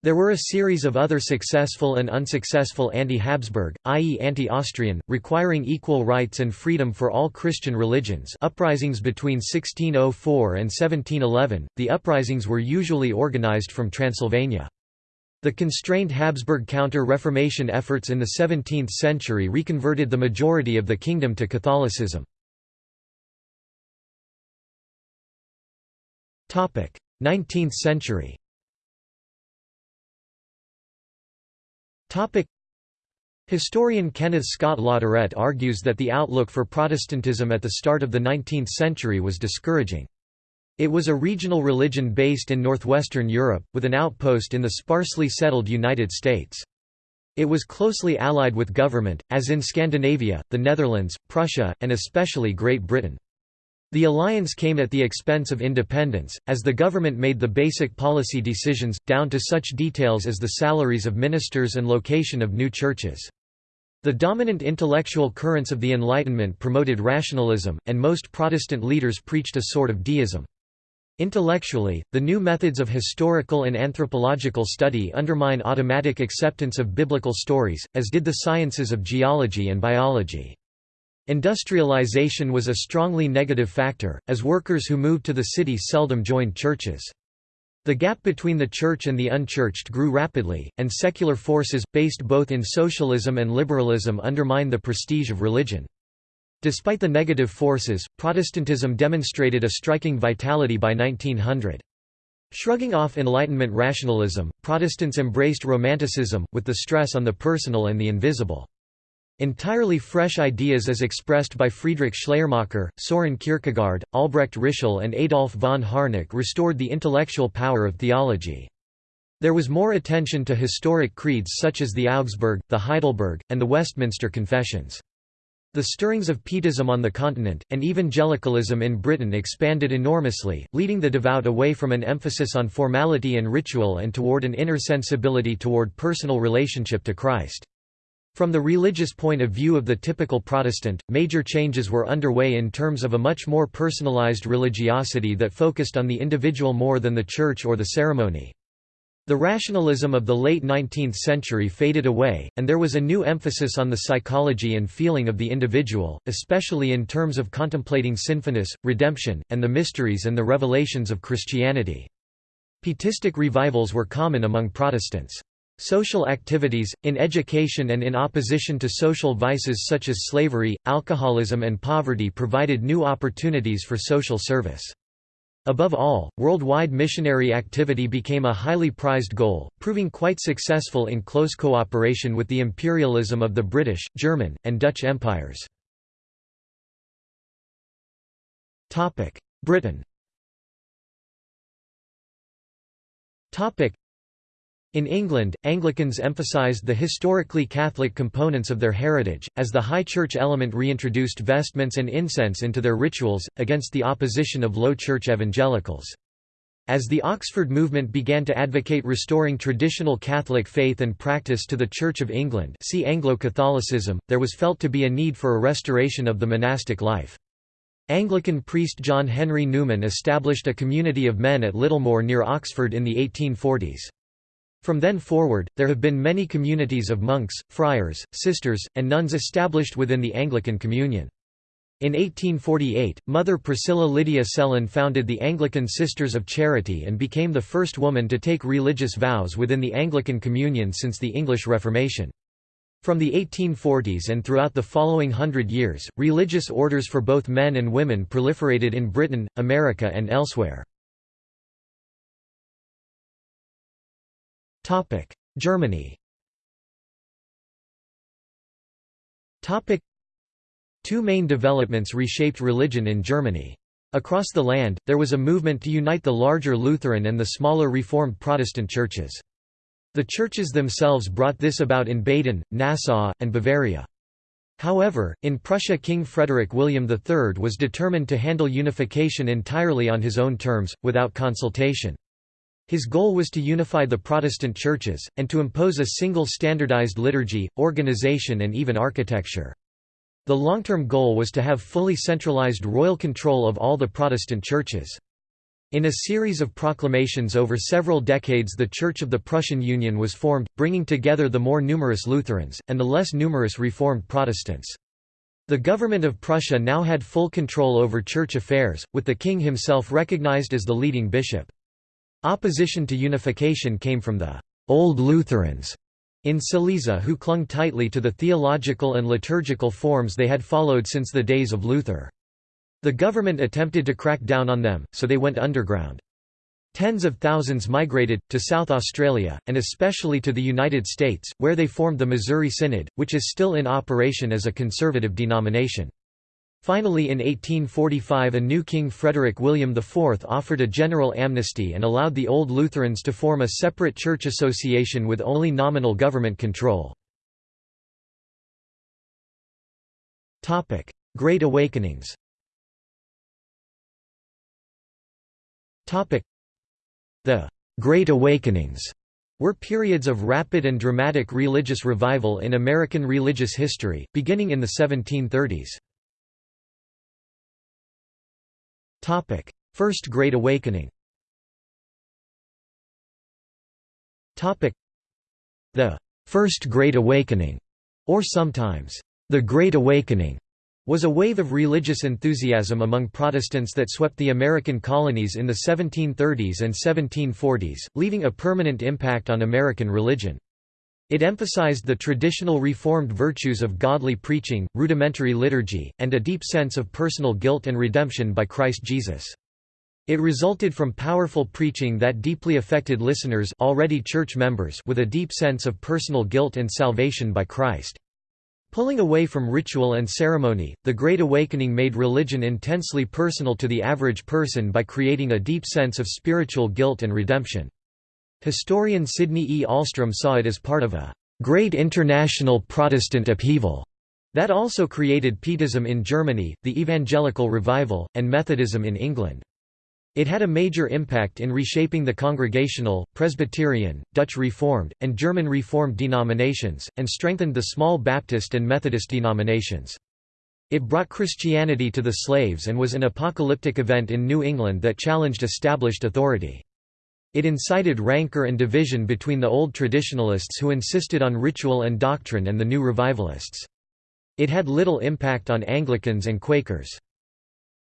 There were a series of other successful and unsuccessful anti-Habsburg, i.e. anti-Austrian, requiring equal rights and freedom for all Christian religions uprisings between 1604 and 1711, the uprisings were usually organized from Transylvania. The constrained Habsburg counter-Reformation efforts in the 17th century reconverted the majority of the kingdom to Catholicism. 19th century. Historian Kenneth Scott Latourette argues that the outlook for Protestantism at the start of the 19th century was discouraging. It was a regional religion based in northwestern Europe, with an outpost in the sparsely settled United States. It was closely allied with government, as in Scandinavia, the Netherlands, Prussia, and especially Great Britain. The alliance came at the expense of independence, as the government made the basic policy decisions, down to such details as the salaries of ministers and location of new churches. The dominant intellectual currents of the Enlightenment promoted rationalism, and most Protestant leaders preached a sort of deism. Intellectually, the new methods of historical and anthropological study undermine automatic acceptance of biblical stories, as did the sciences of geology and biology. Industrialization was a strongly negative factor, as workers who moved to the city seldom joined churches. The gap between the church and the unchurched grew rapidly, and secular forces, based both in socialism and liberalism undermined the prestige of religion. Despite the negative forces, Protestantism demonstrated a striking vitality by 1900. Shrugging off Enlightenment rationalism, Protestants embraced Romanticism, with the stress on the personal and the invisible. Entirely fresh ideas as expressed by Friedrich Schleiermacher, Soren Kierkegaard, Albrecht Ritschl and Adolf von Harnack restored the intellectual power of theology. There was more attention to historic creeds such as the Augsburg, the Heidelberg, and the Westminster Confessions. The stirrings of Pietism on the continent, and evangelicalism in Britain expanded enormously, leading the devout away from an emphasis on formality and ritual and toward an inner sensibility toward personal relationship to Christ. From the religious point of view of the typical Protestant, major changes were underway in terms of a much more personalized religiosity that focused on the individual more than the church or the ceremony. The rationalism of the late 19th century faded away, and there was a new emphasis on the psychology and feeling of the individual, especially in terms of contemplating sinfulness, redemption, and the mysteries and the revelations of Christianity. Pietistic revivals were common among Protestants. Social activities, in education and in opposition to social vices such as slavery, alcoholism and poverty provided new opportunities for social service. Above all, worldwide missionary activity became a highly prized goal, proving quite successful in close cooperation with the imperialism of the British, German, and Dutch empires. Britain In England, Anglicans emphasised the historically Catholic components of their heritage, as the High Church element reintroduced vestments and incense into their rituals, against the opposition of Low Church evangelicals. As the Oxford movement began to advocate restoring traditional Catholic faith and practice to the Church of England see Anglo-Catholicism, there was felt to be a need for a restoration of the monastic life. Anglican priest John Henry Newman established a community of men at Littlemore near Oxford in the 1840s. From then forward, there have been many communities of monks, friars, sisters, and nuns established within the Anglican Communion. In 1848, Mother Priscilla Lydia Sellon founded the Anglican Sisters of Charity and became the first woman to take religious vows within the Anglican Communion since the English Reformation. From the 1840s and throughout the following hundred years, religious orders for both men and women proliferated in Britain, America and elsewhere. Germany Two main developments reshaped religion in Germany. Across the land, there was a movement to unite the larger Lutheran and the smaller Reformed Protestant churches. The churches themselves brought this about in Baden, Nassau, and Bavaria. However, in Prussia King Frederick William III was determined to handle unification entirely on his own terms, without consultation. His goal was to unify the Protestant churches, and to impose a single standardized liturgy, organization and even architecture. The long-term goal was to have fully centralized royal control of all the Protestant churches. In a series of proclamations over several decades the Church of the Prussian Union was formed, bringing together the more numerous Lutherans, and the less numerous Reformed Protestants. The government of Prussia now had full control over church affairs, with the king himself recognized as the leading bishop. Opposition to unification came from the «Old Lutherans» in Silesia who clung tightly to the theological and liturgical forms they had followed since the days of Luther. The government attempted to crack down on them, so they went underground. Tens of thousands migrated, to South Australia, and especially to the United States, where they formed the Missouri Synod, which is still in operation as a conservative denomination. Finally in 1845 a new king Frederick William IV offered a general amnesty and allowed the Old Lutherans to form a separate church association with only nominal government control. Great Awakenings The Great Awakenings were periods of rapid and dramatic religious revival in American religious history, beginning in the 1730s. First Great Awakening. Topic: The First Great Awakening, or sometimes the Great Awakening, was a wave of religious enthusiasm among Protestants that swept the American colonies in the 1730s and 1740s, leaving a permanent impact on American religion. It emphasized the traditional Reformed virtues of godly preaching, rudimentary liturgy, and a deep sense of personal guilt and redemption by Christ Jesus. It resulted from powerful preaching that deeply affected listeners already church members with a deep sense of personal guilt and salvation by Christ. Pulling away from ritual and ceremony, the Great Awakening made religion intensely personal to the average person by creating a deep sense of spiritual guilt and redemption. Historian Sidney E. Ahlstrom saw it as part of a great international Protestant upheaval that also created Pietism in Germany, the Evangelical Revival, and Methodism in England. It had a major impact in reshaping the Congregational, Presbyterian, Dutch Reformed, and German Reformed denominations, and strengthened the small Baptist and Methodist denominations. It brought Christianity to the slaves and was an apocalyptic event in New England that challenged established authority. It incited rancor and division between the old traditionalists who insisted on ritual and doctrine and the new revivalists. It had little impact on Anglicans and Quakers.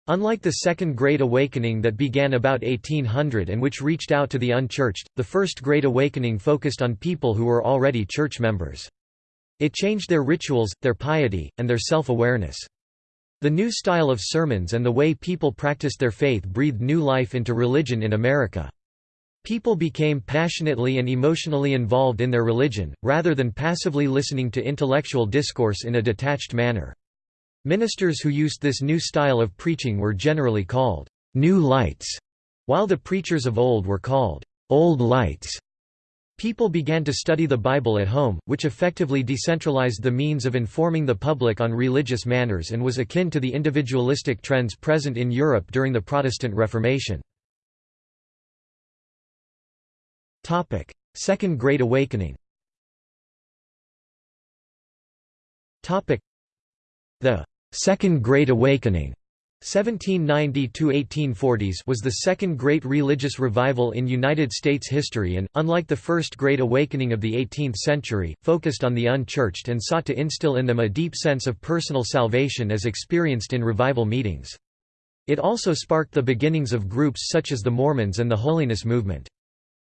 Unlike the Second Great Awakening that began about 1800 and which reached out to the unchurched, the First Great Awakening focused on people who were already church members. It changed their rituals, their piety, and their self-awareness. The new style of sermons and the way people practiced their faith breathed new life into religion in America. People became passionately and emotionally involved in their religion, rather than passively listening to intellectual discourse in a detached manner. Ministers who used this new style of preaching were generally called «new lights», while the preachers of old were called «old lights». People began to study the Bible at home, which effectively decentralized the means of informing the public on religious manners and was akin to the individualistic trends present in Europe during the Protestant Reformation. Second Great Awakening Topic: The Second Great Awakening 1790–1840s was the second great religious revival in United States history and, unlike the first Great Awakening of the 18th century, focused on the unchurched and sought to instill in them a deep sense of personal salvation as experienced in revival meetings. It also sparked the beginnings of groups such as the Mormons and the Holiness Movement.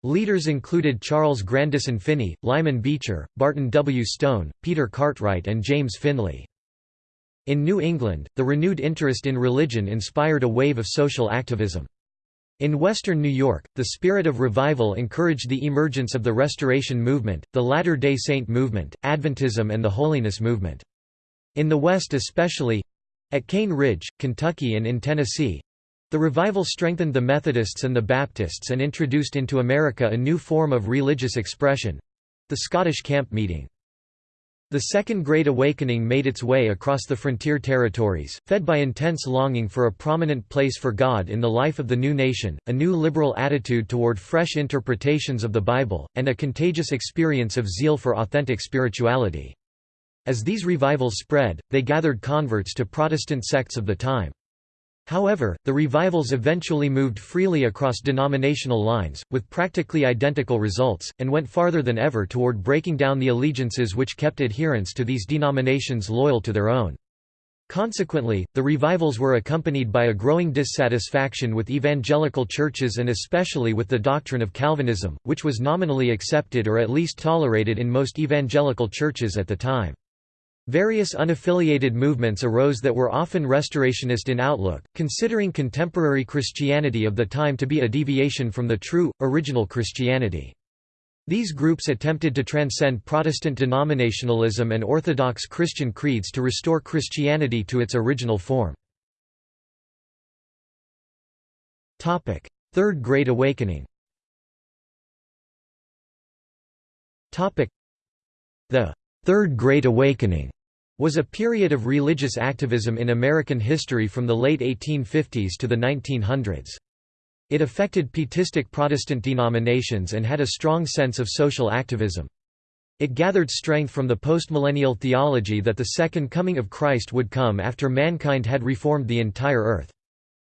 Leaders included Charles Grandison Finney, Lyman Beecher, Barton W. Stone, Peter Cartwright and James Finley. In New England, the renewed interest in religion inspired a wave of social activism. In western New York, the spirit of revival encouraged the emergence of the Restoration Movement, the Latter-day Saint movement, Adventism and the Holiness Movement. In the West especially—at Cane Ridge, Kentucky and in Tennessee, the revival strengthened the Methodists and the Baptists and introduced into America a new form of religious expression—the Scottish camp meeting. The Second Great Awakening made its way across the frontier territories, fed by intense longing for a prominent place for God in the life of the new nation, a new liberal attitude toward fresh interpretations of the Bible, and a contagious experience of zeal for authentic spirituality. As these revivals spread, they gathered converts to Protestant sects of the time. However, the revivals eventually moved freely across denominational lines, with practically identical results, and went farther than ever toward breaking down the allegiances which kept adherents to these denominations loyal to their own. Consequently, the revivals were accompanied by a growing dissatisfaction with evangelical churches and especially with the doctrine of Calvinism, which was nominally accepted or at least tolerated in most evangelical churches at the time. Various unaffiliated movements arose that were often restorationist in outlook, considering contemporary Christianity of the time to be a deviation from the true, original Christianity. These groups attempted to transcend Protestant denominationalism and Orthodox Christian creeds to restore Christianity to its original form. Third Great Awakening The Third Great Awakening was a period of religious activism in American history from the late 1850s to the 1900s. It affected pietistic Protestant denominations and had a strong sense of social activism. It gathered strength from the postmillennial theology that the second coming of Christ would come after mankind had reformed the entire earth.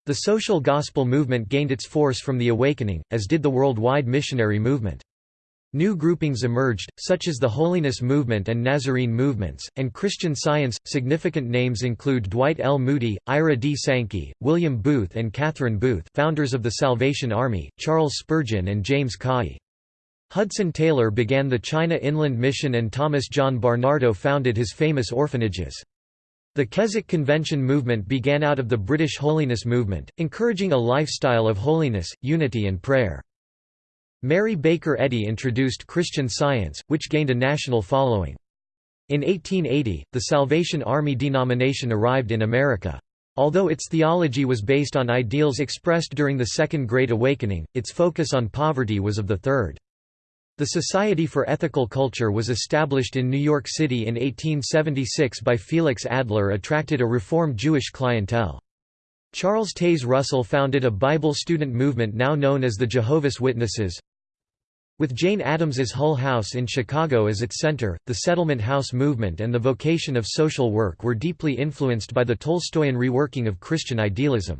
The social gospel movement gained its force from the Awakening, as did the worldwide missionary movement. New groupings emerged, such as the Holiness Movement and Nazarene movements, and Christian Science. Significant names include Dwight L. Moody, Ira D. Sankey, William Booth, and Catherine Booth, founders of the Salvation Army, Charles Spurgeon, and James Caughey. Hudson Taylor began the China Inland Mission, and Thomas John Barnardo founded his famous orphanages. The Keswick Convention movement began out of the British Holiness movement, encouraging a lifestyle of holiness, unity, and prayer. Mary Baker Eddy introduced Christian Science, which gained a national following. In 1880, the Salvation Army denomination arrived in America. Although its theology was based on ideals expressed during the Second Great Awakening, its focus on poverty was of the third. The Society for Ethical Culture was established in New York City in 1876 by Felix Adler attracted a Reformed Jewish clientele. Charles Taze Russell founded a Bible student movement now known as the Jehovah's Witnesses. With Jane Addams's Hull House in Chicago as its center, the settlement house movement and the vocation of social work were deeply influenced by the Tolstoyan reworking of Christian idealism.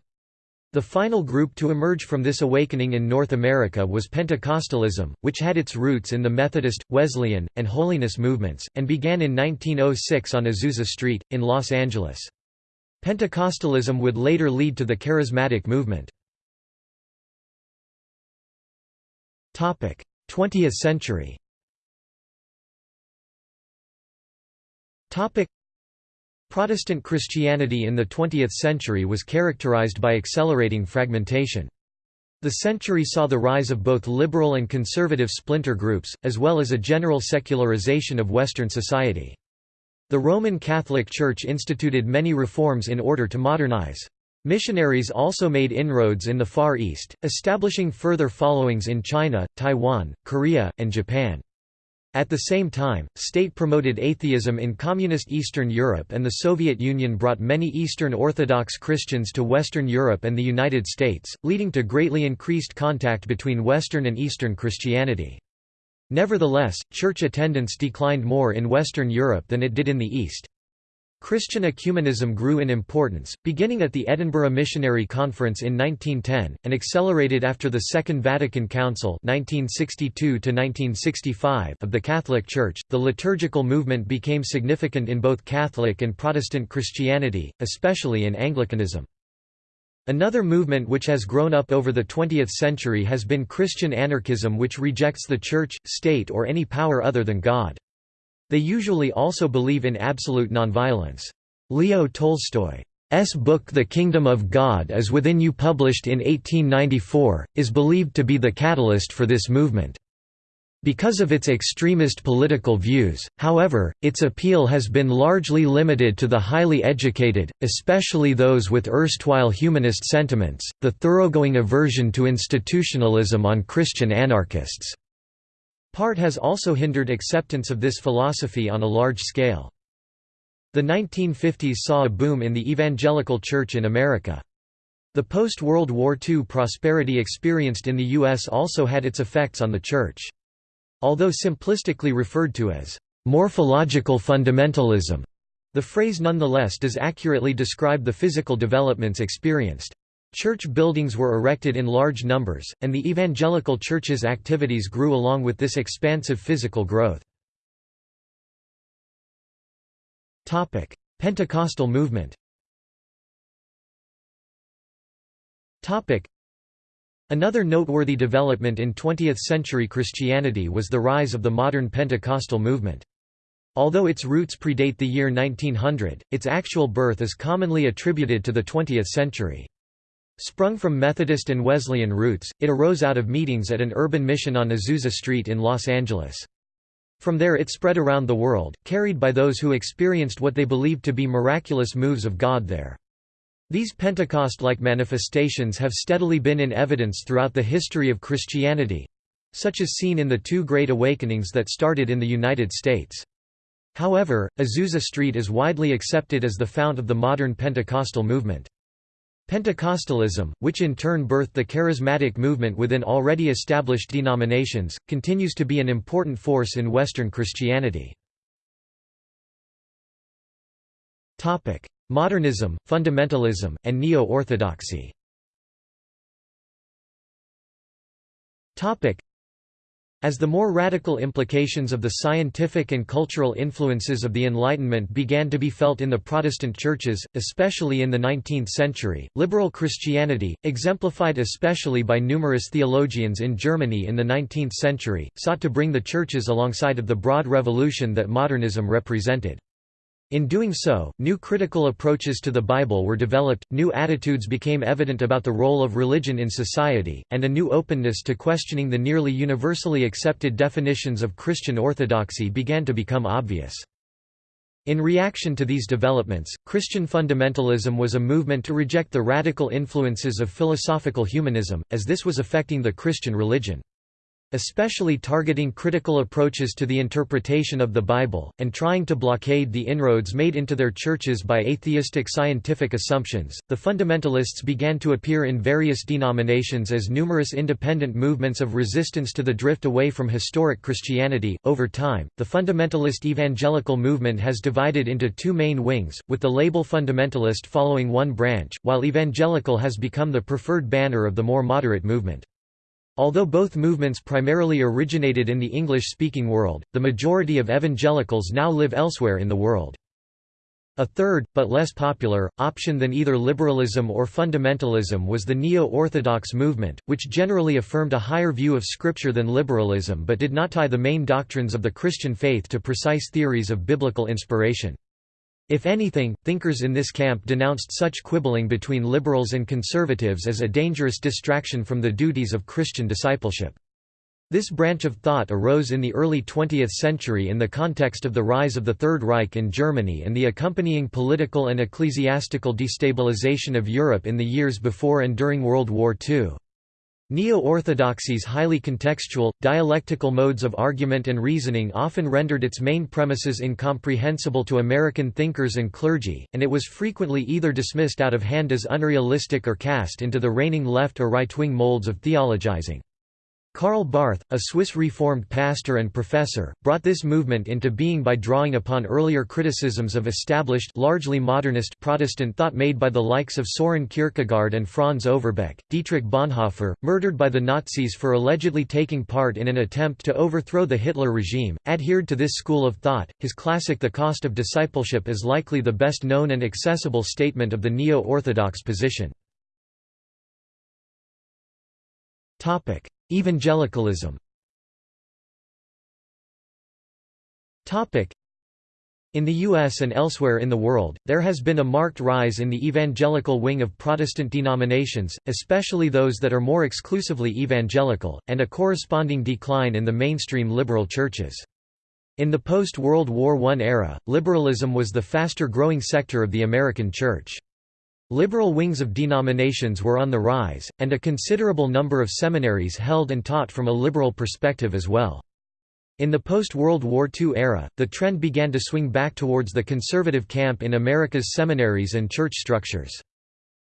The final group to emerge from this awakening in North America was Pentecostalism, which had its roots in the Methodist, Wesleyan, and Holiness movements, and began in 1906 on Azusa Street, in Los Angeles. Pentecostalism would later lead to the Charismatic movement. 20th century Protestant Christianity in the 20th century was characterized by accelerating fragmentation. The century saw the rise of both liberal and conservative splinter groups, as well as a general secularization of Western society. The Roman Catholic Church instituted many reforms in order to modernize. Missionaries also made inroads in the Far East, establishing further followings in China, Taiwan, Korea, and Japan. At the same time, state-promoted atheism in Communist Eastern Europe and the Soviet Union brought many Eastern Orthodox Christians to Western Europe and the United States, leading to greatly increased contact between Western and Eastern Christianity. Nevertheless, church attendance declined more in Western Europe than it did in the East. Christian ecumenism grew in importance, beginning at the Edinburgh Missionary Conference in 1910, and accelerated after the Second Vatican Council 1962 of the Catholic Church. The liturgical movement became significant in both Catholic and Protestant Christianity, especially in Anglicanism. Another movement which has grown up over the 20th century has been Christian anarchism which rejects the Church, state or any power other than God. They usually also believe in absolute nonviolence. Leo Tolstoy's book The Kingdom of God is Within You published in 1894, is believed to be the catalyst for this movement. Because of its extremist political views, however, its appeal has been largely limited to the highly educated, especially those with erstwhile humanist sentiments, the thoroughgoing aversion to institutionalism on Christian anarchists. Part has also hindered acceptance of this philosophy on a large scale. The 1950s saw a boom in the evangelical church in America. The post-World War II prosperity experienced in the U.S. also had its effects on the church. Although simplistically referred to as morphological fundamentalism, the phrase nonetheless does accurately describe the physical developments experienced. Church buildings were erected in large numbers, and the evangelical church's activities grew along with this expansive physical growth. Pentecostal movement Another noteworthy development in 20th-century Christianity was the rise of the modern Pentecostal movement. Although its roots predate the year 1900, its actual birth is commonly attributed to the 20th century. Sprung from Methodist and Wesleyan roots, it arose out of meetings at an urban mission on Azusa Street in Los Angeles. From there it spread around the world, carried by those who experienced what they believed to be miraculous moves of God there. These Pentecost-like manifestations have steadily been in evidence throughout the history of Christianity—such as seen in the two Great Awakenings that started in the United States. However, Azusa Street is widely accepted as the fount of the modern Pentecostal movement. Pentecostalism, which in turn birthed the charismatic movement within already established denominations, continues to be an important force in Western Christianity. Modernism, fundamentalism, and neo-orthodoxy as the more radical implications of the scientific and cultural influences of the Enlightenment began to be felt in the Protestant churches, especially in the 19th century, liberal Christianity, exemplified especially by numerous theologians in Germany in the 19th century, sought to bring the churches alongside of the broad revolution that modernism represented. In doing so, new critical approaches to the Bible were developed, new attitudes became evident about the role of religion in society, and a new openness to questioning the nearly universally accepted definitions of Christian orthodoxy began to become obvious. In reaction to these developments, Christian fundamentalism was a movement to reject the radical influences of philosophical humanism, as this was affecting the Christian religion especially targeting critical approaches to the interpretation of the Bible, and trying to blockade the inroads made into their churches by atheistic scientific assumptions. The fundamentalists began to appear in various denominations as numerous independent movements of resistance to the drift away from historic Christianity. Over time, the fundamentalist evangelical movement has divided into two main wings, with the label fundamentalist following one branch, while evangelical has become the preferred banner of the more moderate movement. Although both movements primarily originated in the English-speaking world, the majority of evangelicals now live elsewhere in the world. A third, but less popular, option than either liberalism or fundamentalism was the Neo-Orthodox movement, which generally affirmed a higher view of Scripture than liberalism but did not tie the main doctrines of the Christian faith to precise theories of biblical inspiration. If anything, thinkers in this camp denounced such quibbling between liberals and conservatives as a dangerous distraction from the duties of Christian discipleship. This branch of thought arose in the early 20th century in the context of the rise of the Third Reich in Germany and the accompanying political and ecclesiastical destabilization of Europe in the years before and during World War II. Neo-orthodoxy's highly contextual, dialectical modes of argument and reasoning often rendered its main premises incomprehensible to American thinkers and clergy, and it was frequently either dismissed out of hand as unrealistic or cast into the reigning left or right-wing molds of theologizing. Karl Barth, a Swiss Reformed pastor and professor, brought this movement into being by drawing upon earlier criticisms of established largely modernist Protestant thought made by the likes of Soren Kierkegaard and Franz Overbeck. Dietrich Bonhoeffer, murdered by the Nazis for allegedly taking part in an attempt to overthrow the Hitler regime, adhered to this school of thought. His classic The Cost of Discipleship is likely the best known and accessible statement of the neo-orthodox position. Topic: Evangelicalism Topic: in the U.S. and elsewhere in the world, there has been a marked rise in the evangelical wing of Protestant denominations, especially those that are more exclusively evangelical, and a corresponding decline in the mainstream liberal churches. In the post-World War I era, liberalism was the faster-growing sector of the American church. Liberal wings of denominations were on the rise, and a considerable number of seminaries held and taught from a liberal perspective as well. In the post-World War II era, the trend began to swing back towards the conservative camp in America's seminaries and church structures.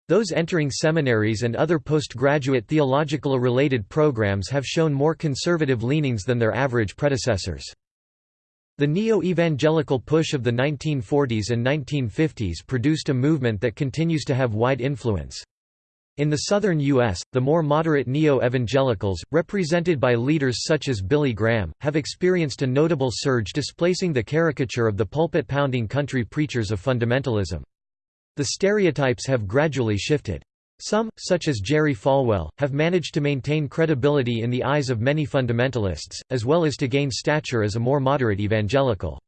Those entering seminaries and other postgraduate theological-related programs have shown more conservative leanings than their average predecessors. The neo-evangelical push of the 1940s and 1950s produced a movement that continues to have wide influence. In the southern U.S., the more moderate neo-evangelicals, represented by leaders such as Billy Graham, have experienced a notable surge displacing the caricature of the pulpit-pounding country preachers of fundamentalism. The stereotypes have gradually shifted. Some, such as Jerry Falwell, have managed to maintain credibility in the eyes of many fundamentalists, as well as to gain stature as a more moderate evangelical.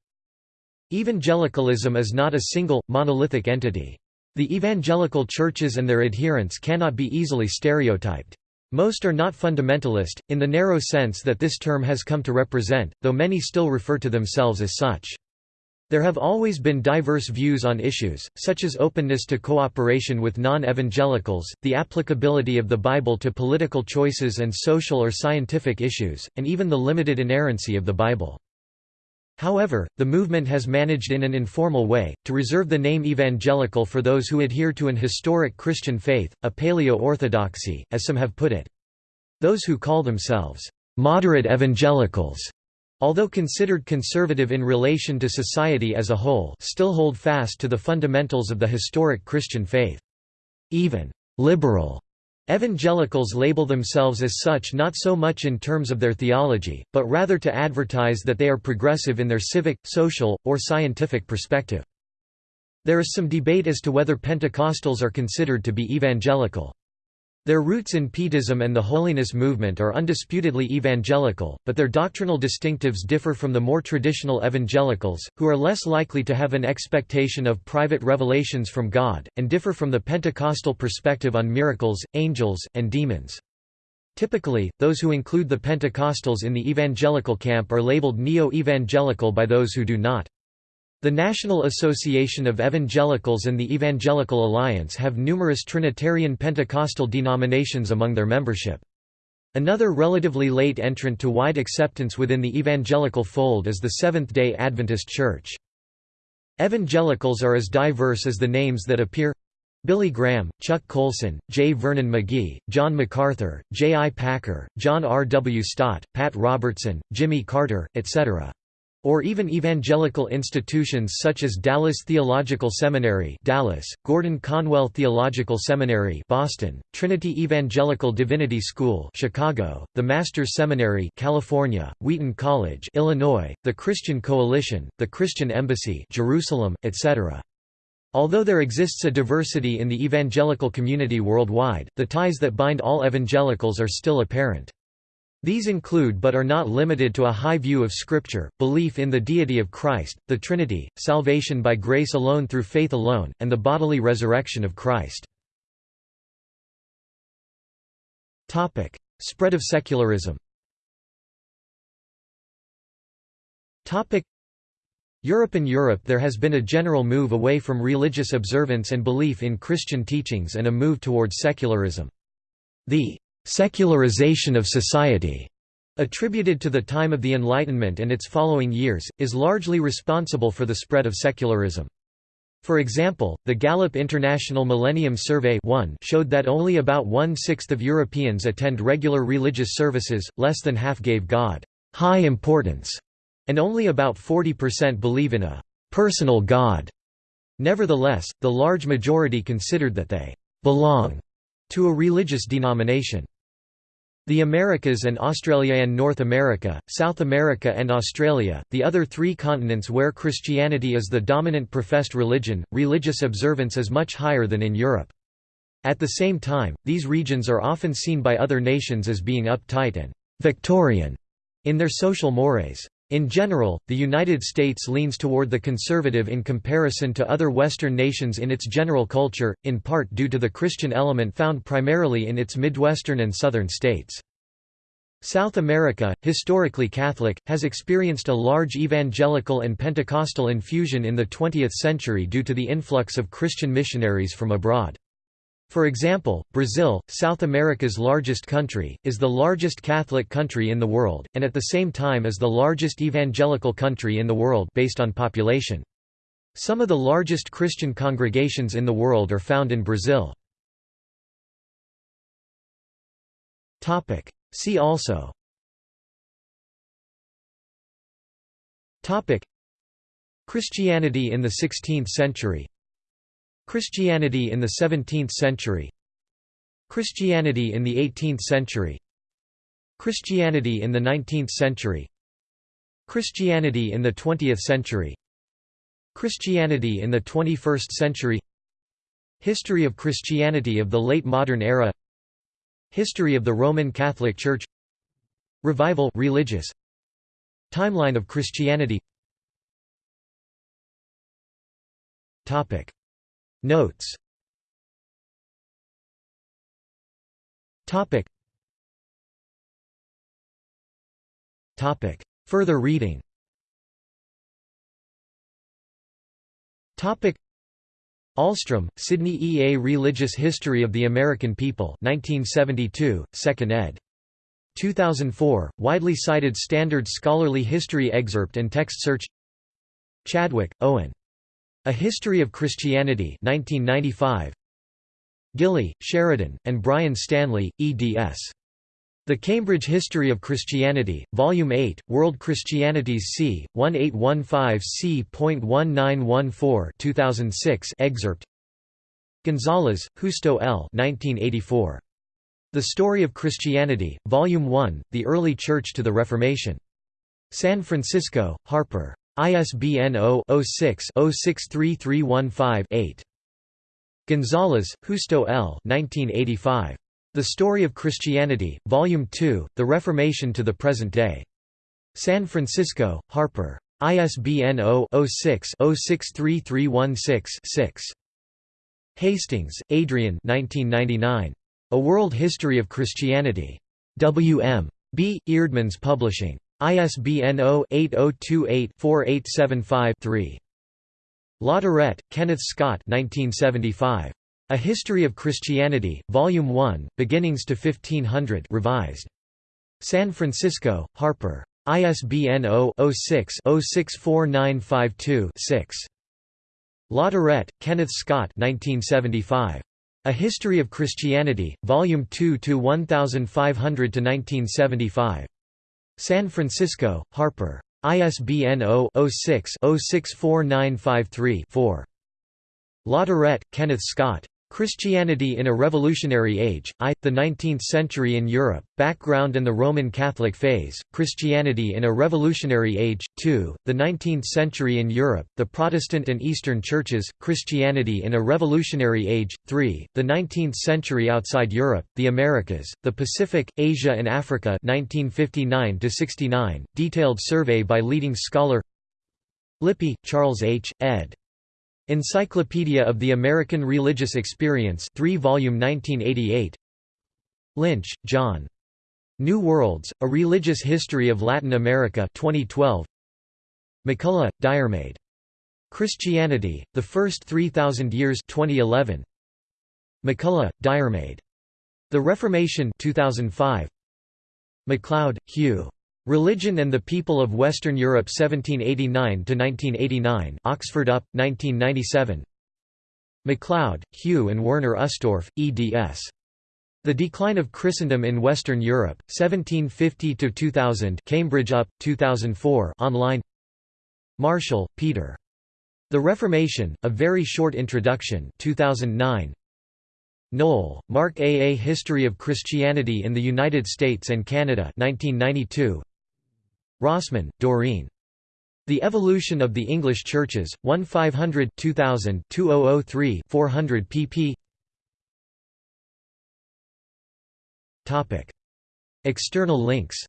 Evangelicalism is not a single, monolithic entity. The evangelical churches and their adherents cannot be easily stereotyped. Most are not fundamentalist, in the narrow sense that this term has come to represent, though many still refer to themselves as such. There have always been diverse views on issues, such as openness to cooperation with non-evangelicals, the applicability of the Bible to political choices and social or scientific issues, and even the limited inerrancy of the Bible. However, the movement has managed in an informal way, to reserve the name evangelical for those who adhere to an historic Christian faith, a paleo-orthodoxy, as some have put it. Those who call themselves moderate evangelicals although considered conservative in relation to society as a whole still hold fast to the fundamentals of the historic Christian faith. Even «liberal» evangelicals label themselves as such not so much in terms of their theology, but rather to advertise that they are progressive in their civic, social, or scientific perspective. There is some debate as to whether Pentecostals are considered to be evangelical. Their roots in Pietism and the holiness movement are undisputedly evangelical, but their doctrinal distinctives differ from the more traditional evangelicals, who are less likely to have an expectation of private revelations from God, and differ from the Pentecostal perspective on miracles, angels, and demons. Typically, those who include the Pentecostals in the evangelical camp are labeled neo-evangelical by those who do not. The National Association of Evangelicals and the Evangelical Alliance have numerous Trinitarian Pentecostal denominations among their membership. Another relatively late entrant to wide acceptance within the evangelical fold is the Seventh-day Adventist Church. Evangelicals are as diverse as the names that appear Billy Graham, Chuck Colson, J. Vernon McGee, John MacArthur, J. I. Packer, John R. W. Stott, Pat Robertson, Jimmy Carter, etc or even evangelical institutions such as Dallas Theological Seminary Dallas, Gordon Conwell Theological Seminary Boston, Trinity Evangelical Divinity School Chicago, the Masters Seminary California, Wheaton College Illinois, the Christian Coalition, the Christian Embassy Jerusalem, etc. Although there exists a diversity in the evangelical community worldwide, the ties that bind all evangelicals are still apparent. These include but are not limited to a high view of Scripture, belief in the deity of Christ, the Trinity, salvation by grace alone through faith alone, and the bodily resurrection of Christ. Spread of secularism Europe In Europe there has been a general move away from religious observance and belief in Christian teachings and a move towards secularism. The «secularization of society» attributed to the time of the Enlightenment and its following years, is largely responsible for the spread of secularism. For example, the Gallup International Millennium Survey 1 showed that only about one-sixth of Europeans attend regular religious services, less than half gave God high importance, and only about 40% believe in a personal God. Nevertheless, the large majority considered that they belong to a religious denomination. The Americas and Australia and North America, South America and Australia, the other three continents where Christianity is the dominant professed religion, religious observance is much higher than in Europe. At the same time, these regions are often seen by other nations as being uptight and «Victorian» in their social mores. In general, the United States leans toward the conservative in comparison to other Western nations in its general culture, in part due to the Christian element found primarily in its Midwestern and Southern states. South America, historically Catholic, has experienced a large evangelical and Pentecostal infusion in the 20th century due to the influx of Christian missionaries from abroad. For example, Brazil, South America's largest country, is the largest Catholic country in the world, and at the same time is the largest evangelical country in the world based on population. Some of the largest Christian congregations in the world are found in Brazil. See also Christianity in the 16th century Christianity in the 17th century. Christianity in the 18th century. Christianity in the 19th century. Christianity in the 20th century. Christianity in the 21st century. History of Christianity of the late modern era. History of the Roman Catholic Church. Revival religious. Timeline of Christianity. Topic Notes. Topic. Topic. Further reading. Topic. Ahlstrom, Sidney E. A. Religious History of the American People 1972, 2nd ed. 2004, widely cited standard scholarly history excerpt and text search. Chadwick, Owen. A History of Christianity 1995. Gilley, Sheridan, and Brian Stanley, eds. The Cambridge History of Christianity, Volume 8, World Christianities c. 1815 c.1914 2006 excerpt Gonzalez, Justo L. 1984. The Story of Christianity, Volume 1, The Early Church to the Reformation. San Francisco, Harper. ISBN 0-06-063315-8. Gonzalez, Justo L. 1985. The Story of Christianity, Volume 2, The Reformation to the Present Day. San Francisco, Harper. ISBN 0-06-063316-6. Hastings, Adrian 1999. A World History of Christianity. W. M. B. Eerdmans Publishing. ISBN 0-8028-4875-3. Latourette, Kenneth Scott 1975. A History of Christianity, Volume 1, Beginnings to 1500 revised. San Francisco, Harper. ISBN 0-06-064952-6. Latourette, Kenneth Scott 1975. A History of Christianity, Volume 2 to 1500 to 1975. San Francisco, Harper. ISBN 0-06-064953-4. Latourette, Kenneth Scott. Christianity in a Revolutionary Age, I, the Nineteenth Century in Europe, Background and the Roman Catholic Phase, Christianity in a Revolutionary Age, II, the Nineteenth Century in Europe, the Protestant and Eastern Churches, Christianity in a Revolutionary Age, III, the Nineteenth Century outside Europe, the Americas, the Pacific, Asia and Africa 1959–69, detailed survey by leading scholar Lippy, Charles H., ed. Encyclopedia of the American Religious Experience 3 volume 1988 Lynch, John. New Worlds, A Religious History of Latin America 2012 MacCulloch, Diarmaid. Christianity, The First 3,000 Years 2011. MacCulloch, Diarmaid. The Reformation 2005. McLeod, Hugh. Religion and the People of Western Europe 1789–1989 Oxford UP, 1997 McLeod, Hugh and Werner Ustorf, eds. The Decline of Christendom in Western Europe, 1750–2000 Cambridge UP, 2004 online Marshall, Peter. The Reformation, A Very Short Introduction 2009. Noll, Mark A. A History of Christianity in the United States and Canada 1992. Rosman, Doreen. The Evolution of the English Churches, 1 500 2000 2003 400 pp. External links